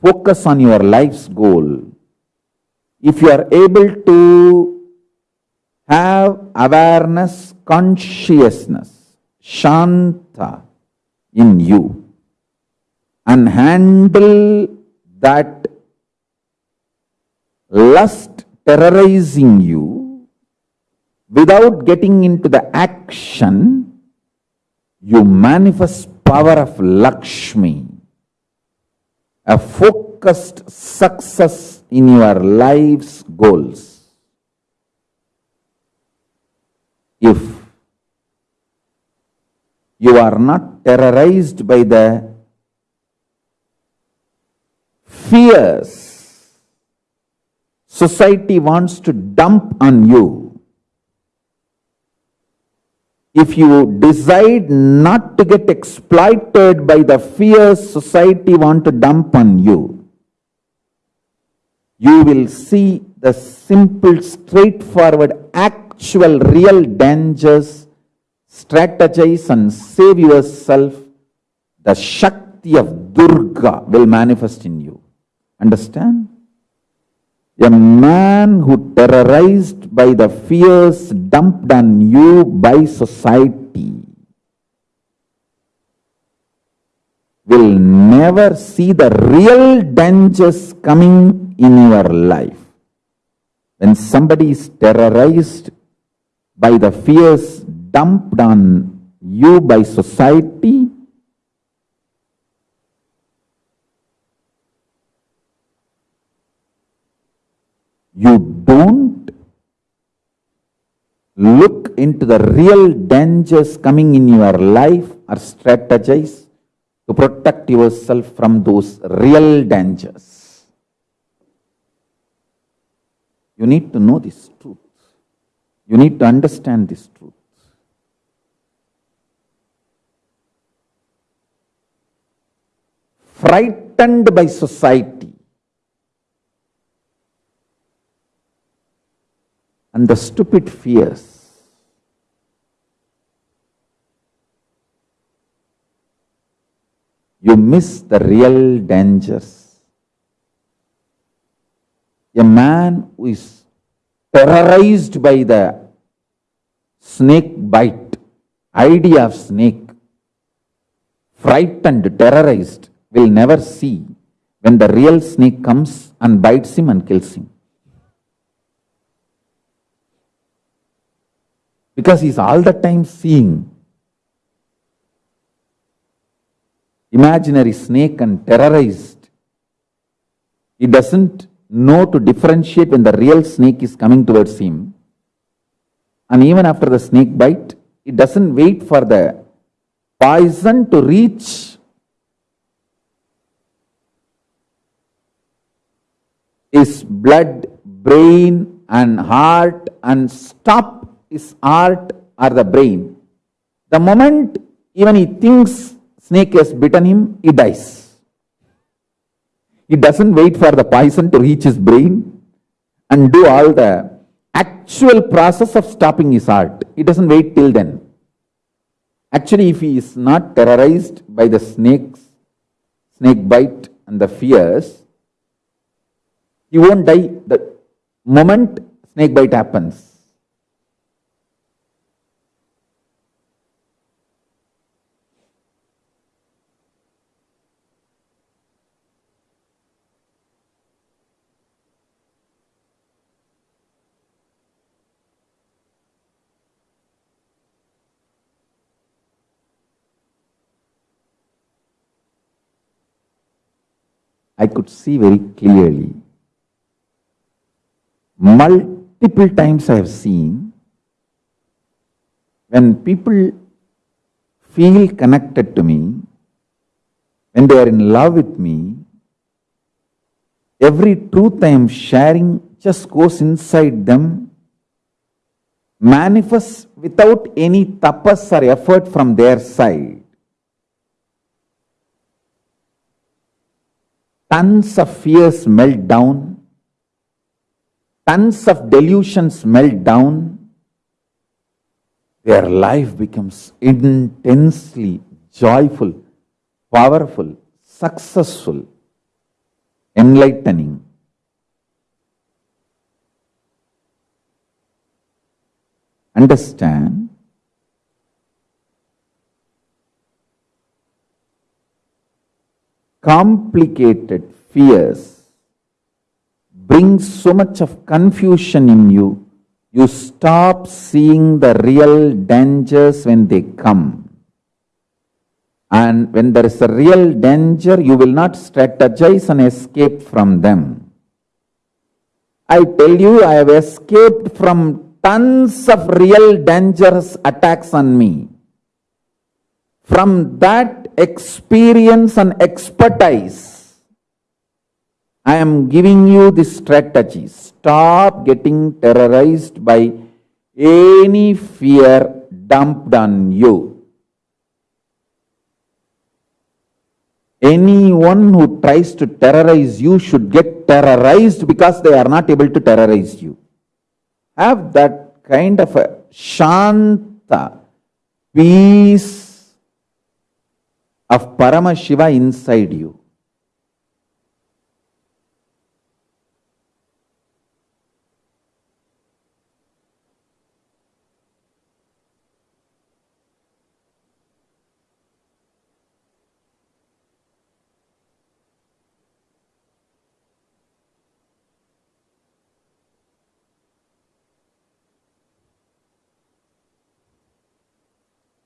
focus on your life's goal. If you are able to have awareness, consciousness, shanta in you and handle that lust terrorizing you without getting into the action, you manifest power of Lakshmi, a focused success in your life's goals. If you are not terrorized by the fears society wants to dump on you, if you decide not to get exploited by the fears society want to dump on you, you will see the simple, straightforward, actual, real dangers, strategize and save yourself. The Shakti of Durga will manifest in you. Understand? A man who terrorized by the fears dumped on you by society will never see the real dangers coming in your life. When somebody is terrorized by the fears dumped on you by society, you don't look into the real dangers coming in your life or strategize to protect yourself from those real dangers. You need to know this truth. You need to understand this truth. Frightened by society, and the stupid fears. you miss the real dangers. A man who is terrorized by the snake bite, idea of snake, frightened, terrorized, will never see when the real snake comes and bites him and kills him. Because he's all the time seeing imaginary snake and terrorized. He doesn't know to differentiate when the real snake is coming towards him. And even after the snake bite, he doesn't wait for the poison to reach his blood, brain, and heart and stop his heart or the brain. The moment even he thinks snake has bitten him, he dies. He doesn't wait for the poison to reach his brain and do all the actual process of stopping his heart. He doesn't wait till then. Actually, if he is not terrorized by the snakes, snake bite and the fears, he won't die the moment snake bite happens. I could see very clearly. Multiple times I have seen when people feel connected to me, when they are in love with me, every truth I am sharing just goes inside them, manifests without any tapas or effort from their side. Tons of fears melt down, tons of delusions melt down, their life becomes intensely joyful, powerful, successful, enlightening. Understand complicated fears bring so much of confusion in you, you stop seeing the real dangers when they come. And when there is a real danger, you will not strategize and escape from them. I tell you, I have escaped from tons of real dangerous attacks on me. From that experience and expertise, I am giving you this strategy. Stop getting terrorized by any fear dumped on you. Anyone who tries to terrorize you should get terrorized because they are not able to terrorize you. Have that kind of a shanta, peace, of Paramashiva inside you.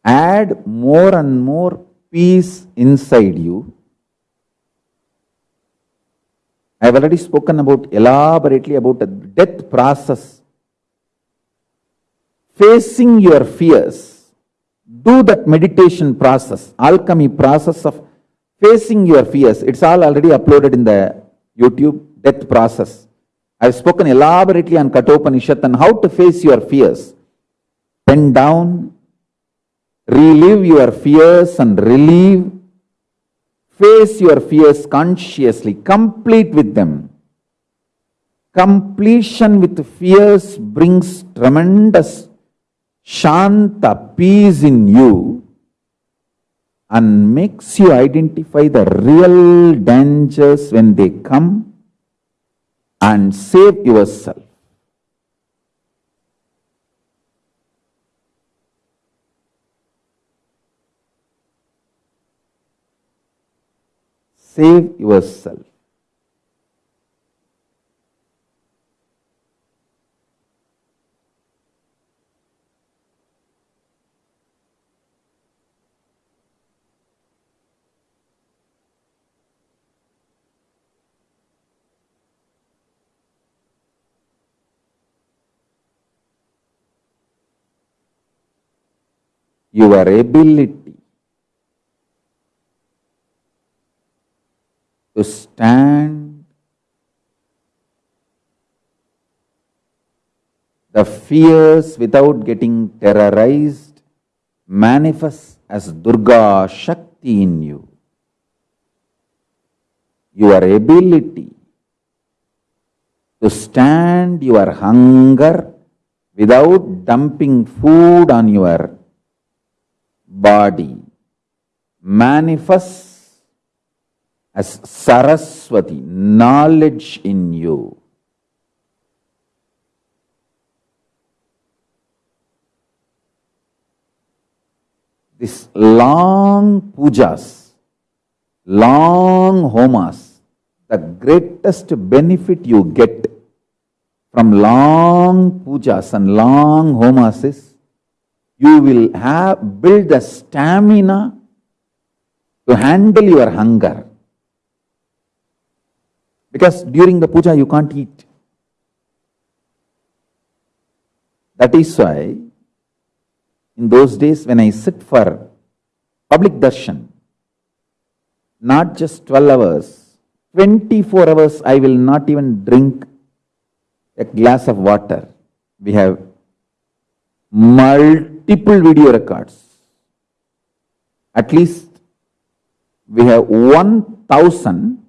add more and more peace inside you. I have already spoken about elaborately about the death process. Facing your fears. Do that meditation process, alchemy process of facing your fears. It's all already uploaded in the YouTube death process. I've spoken elaborately on Kathopanishad and how to face your fears. Bend down, relive your fears and relieve. Face your fears consciously, complete with them. Completion with fears brings tremendous shanta, peace in you. and makes you identify the real dangers when they come and save yourself. Save yourself. your ability to stand the fears without getting terrorized manifests as Durga Shakti in you. Your ability to stand your hunger without dumping food on your body manifests as Saraswati, knowledge in you. This long pujas, long homas, the greatest benefit you get from long pujas and long homas is you will have build the stamina to handle your hunger. Because during the puja you can't eat. That is why in those days when I sit for public darshan, not just 12 hours, 24 hours I will not even drink a glass of water. We have multiple video records. At least we have 1000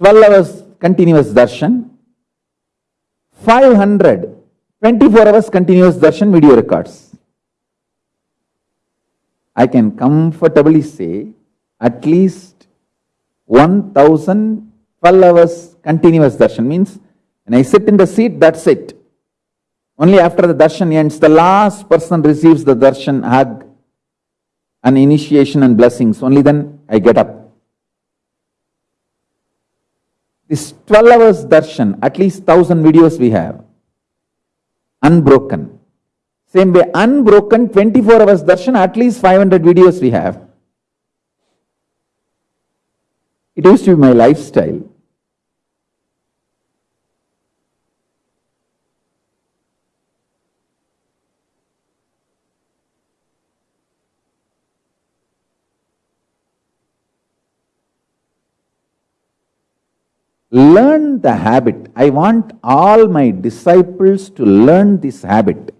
12 hours continuous darshan, 500 24 hours continuous darshan video records. I can comfortably say at least 1000 12 hours continuous darshan means when I sit in the seat, that's it. Only after the darshan ends, the last person receives the darshan hug and initiation and blessings. Only then I get up. This 12 hours darshan, at least 1000 videos we have. Unbroken. Same way, unbroken 24 hours darshan, at least 500 videos we have. It used to be my lifestyle. Learn the habit. I want all my disciples to learn this habit.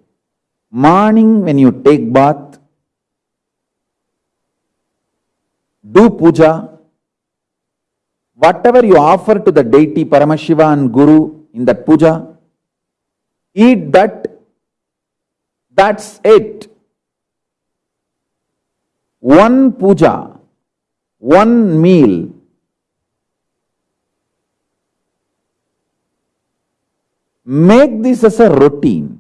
Morning when you take bath, do puja, whatever you offer to the deity Paramashiva and Guru in that puja, eat that, that's it. One puja, one meal, Make this as a routine.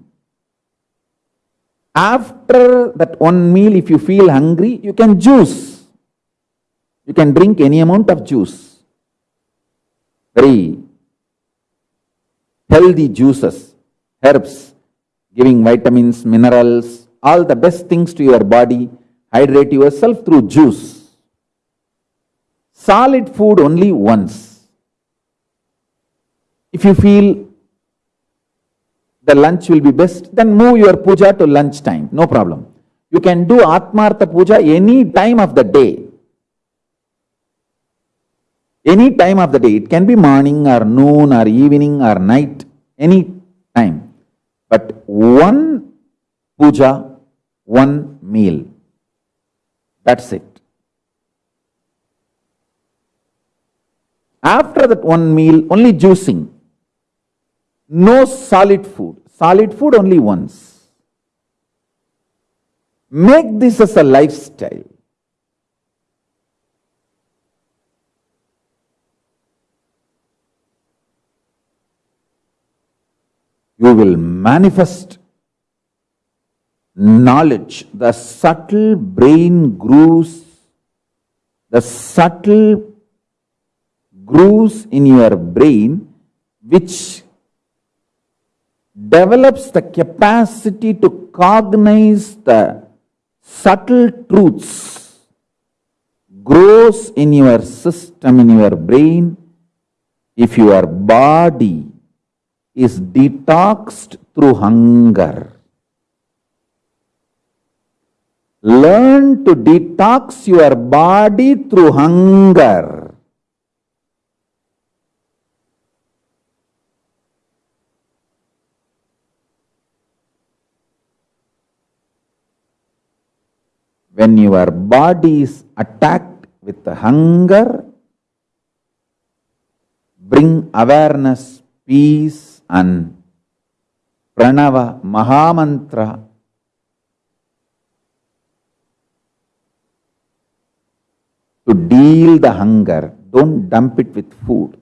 After that one meal, if you feel hungry, you can juice. You can drink any amount of juice. Very healthy juices, herbs, giving vitamins, minerals, all the best things to your body. Hydrate yourself through juice. Solid food only once. If you feel the lunch will be best, then move your puja to lunch time, no problem. You can do Atmartha puja any time of the day. Any time of the day. It can be morning or noon or evening or night, any time. But one puja, one meal. That's it. After that one meal, only juicing. No solid food. Solid food only once. Make this as a lifestyle. You will manifest knowledge, the subtle brain grooves, the subtle grooves in your brain which develops the capacity to cognize the subtle truths grows in your system, in your brain, if your body is detoxed through hunger. Learn to detox your body through hunger. When your body is attacked with hunger, bring awareness, peace, and pranava, mahamantra to deal the hunger. Don't dump it with food.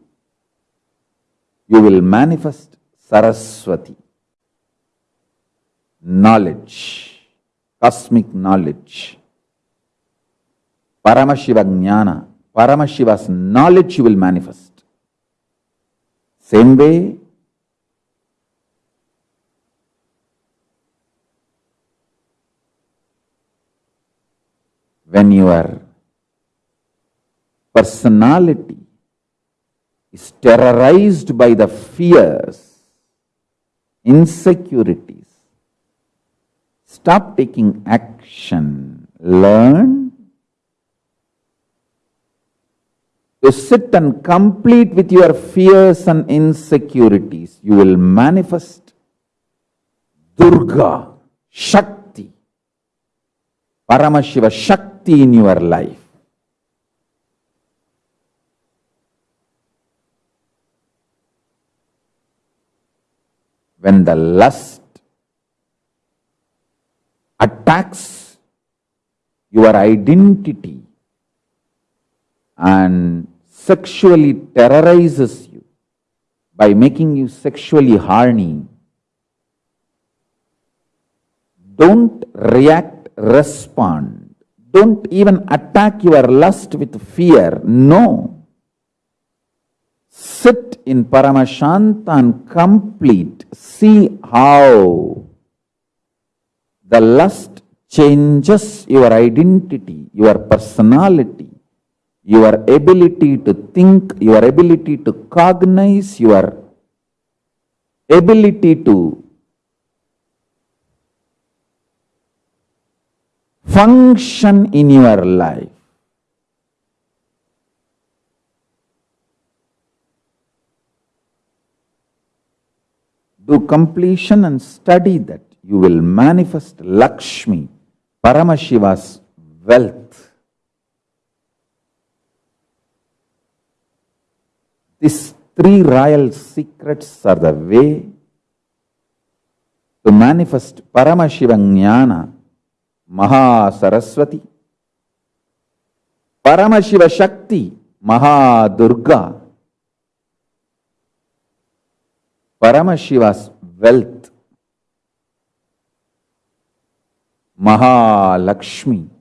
You will manifest Saraswati, knowledge, cosmic knowledge. Paramashiva Jnana, Paramashiva's knowledge you will manifest. Same way, when your personality is terrorized by the fears, insecurities, stop taking action, learn to sit and complete with your fears and insecurities. You will manifest Durga, Shakti, Paramashiva Shakti in your life. when the lust attacks your identity and sexually terrorizes you by making you sexually horny, don't react, respond. Don't even attack your lust with fear. No sit in Paramashanta and complete, see how the lust changes your identity, your personality, your ability to think, your ability to cognize, your ability to function in your life. do completion and study that. You will manifest Lakshmi, Paramashiva's wealth. These three royal secrets are the way to manifest Paramashiva Jnana, Maha Saraswati, Paramashiva Shakti, Maha Durga, Paramashiva's wealth, Mahalakshmi.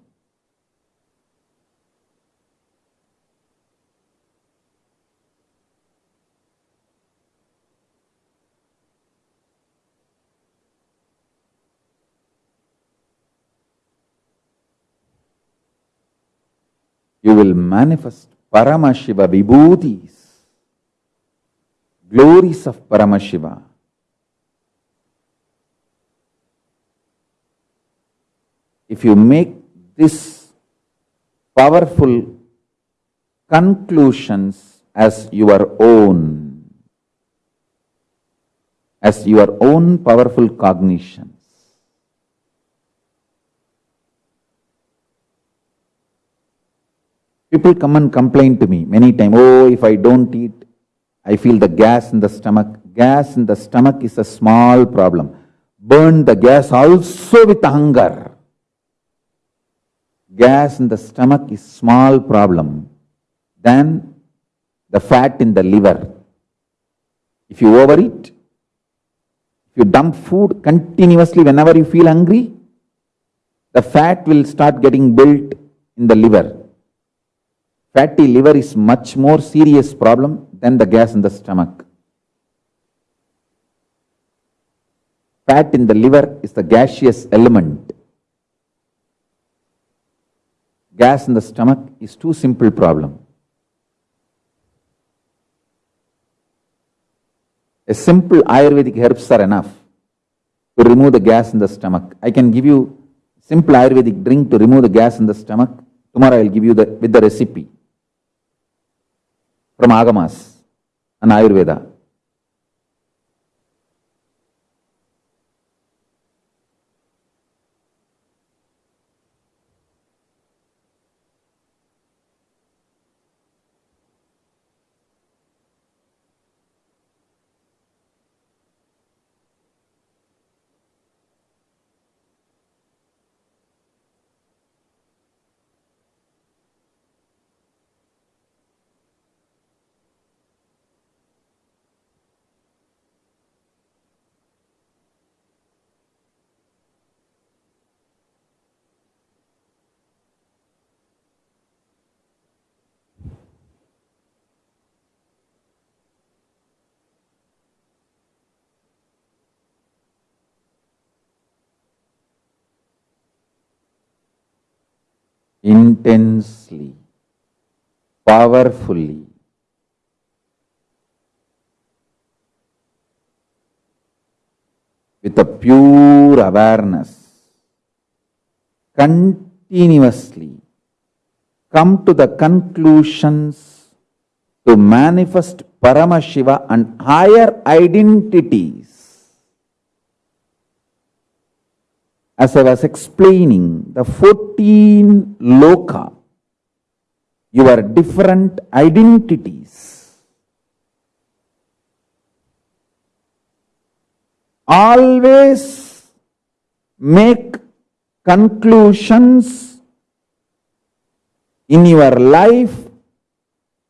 You will manifest Paramashiva Vibhutis glories of Paramashiva. If you make this powerful conclusions as your own, as your own powerful cognitions, people come and complain to me many times, oh, if I don't eat I feel the gas in the stomach. Gas in the stomach is a small problem. Burn the gas also with hunger. gas in the stomach is small problem than the fat in the liver. If you overeat, if you dump food continuously whenever you feel hungry, the fat will start getting built in the liver. Fatty liver is much more serious problem than the gas in the stomach. Fat in the liver is the gaseous element. Gas in the stomach is too simple problem. A simple Ayurvedic herbs are enough to remove the gas in the stomach. I can give you simple Ayurvedic drink to remove the gas in the stomach. Tomorrow I will give you the with the recipe from Agamas and Ayurveda. Intensely, powerfully. With a pure awareness, continuously come to the conclusions to manifest Paramashiva and higher identities as I was explaining, the 14 loka, your different identities, always make conclusions in your life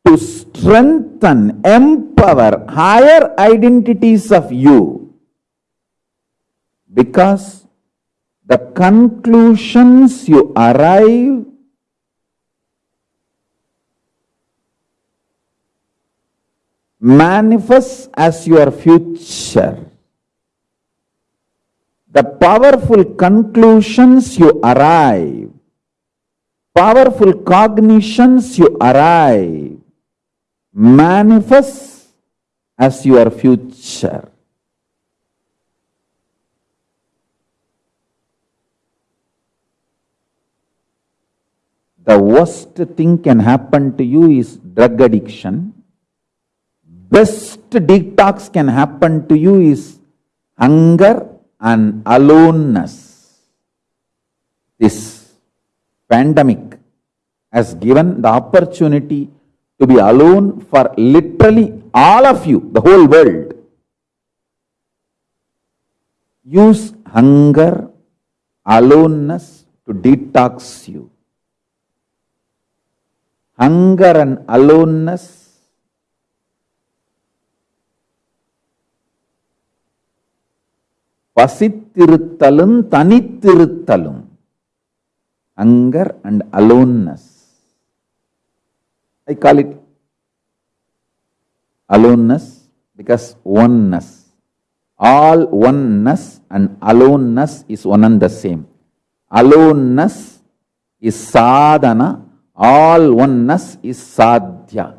to strengthen, empower higher identities of you. Because the conclusions you arrive manifest as your future. The powerful conclusions you arrive, powerful cognitions you arrive, manifest as your future. The worst thing can happen to you is drug addiction. Best detox can happen to you is hunger and aloneness. This pandemic has given the opportunity to be alone for literally all of you, the whole world. Use hunger, aloneness to detox you hunger and aloneness, பசித்திருத்தலும் தனித்திருத்தலும் hunger and aloneness I call it aloneness because oneness all oneness and aloneness is one and the same aloneness is sadhana all oneness is sadhya.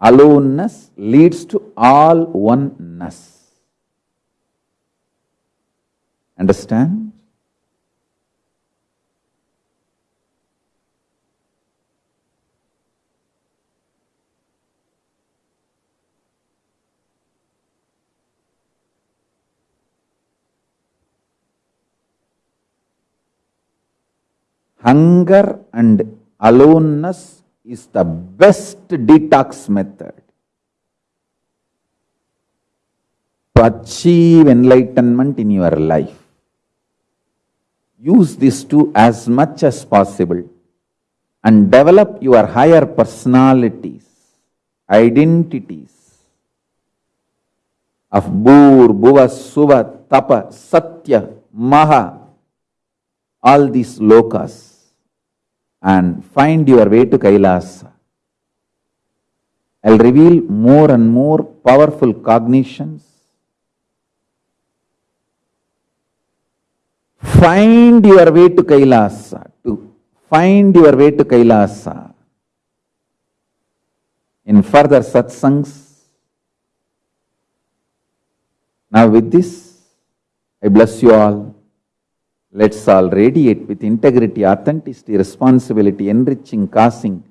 Aloneness leads to all oneness. Understand? Hunger and aloneness is the best detox method to achieve enlightenment in your life. use this too as much as possible and develop your higher personalities, identities of Bhur, Bhuva, Suva, Tapa, Satya, Maha, all these lokas and find your way to Kailasa. I'll reveal more and more powerful cognitions. Find your way to Kailasa, to find your way to Kailasa. In further satsangs, now with this, I bless you all. Let's all radiate with integrity, authenticity, responsibility, enriching, causing,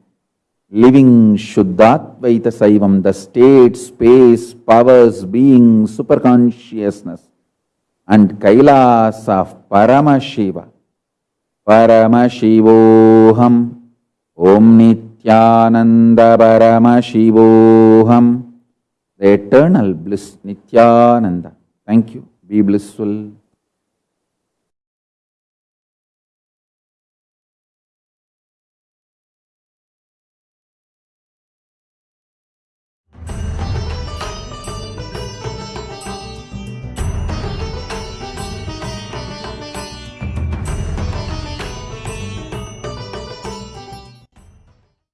living Shuddhadvaita Saivam, the state, space, powers, being, superconsciousness, and Kailas of Paramashiva. Paramashivoham, Om Nityananda Paramashivoham, the eternal bliss, Nityananda. Thank you. Be blissful.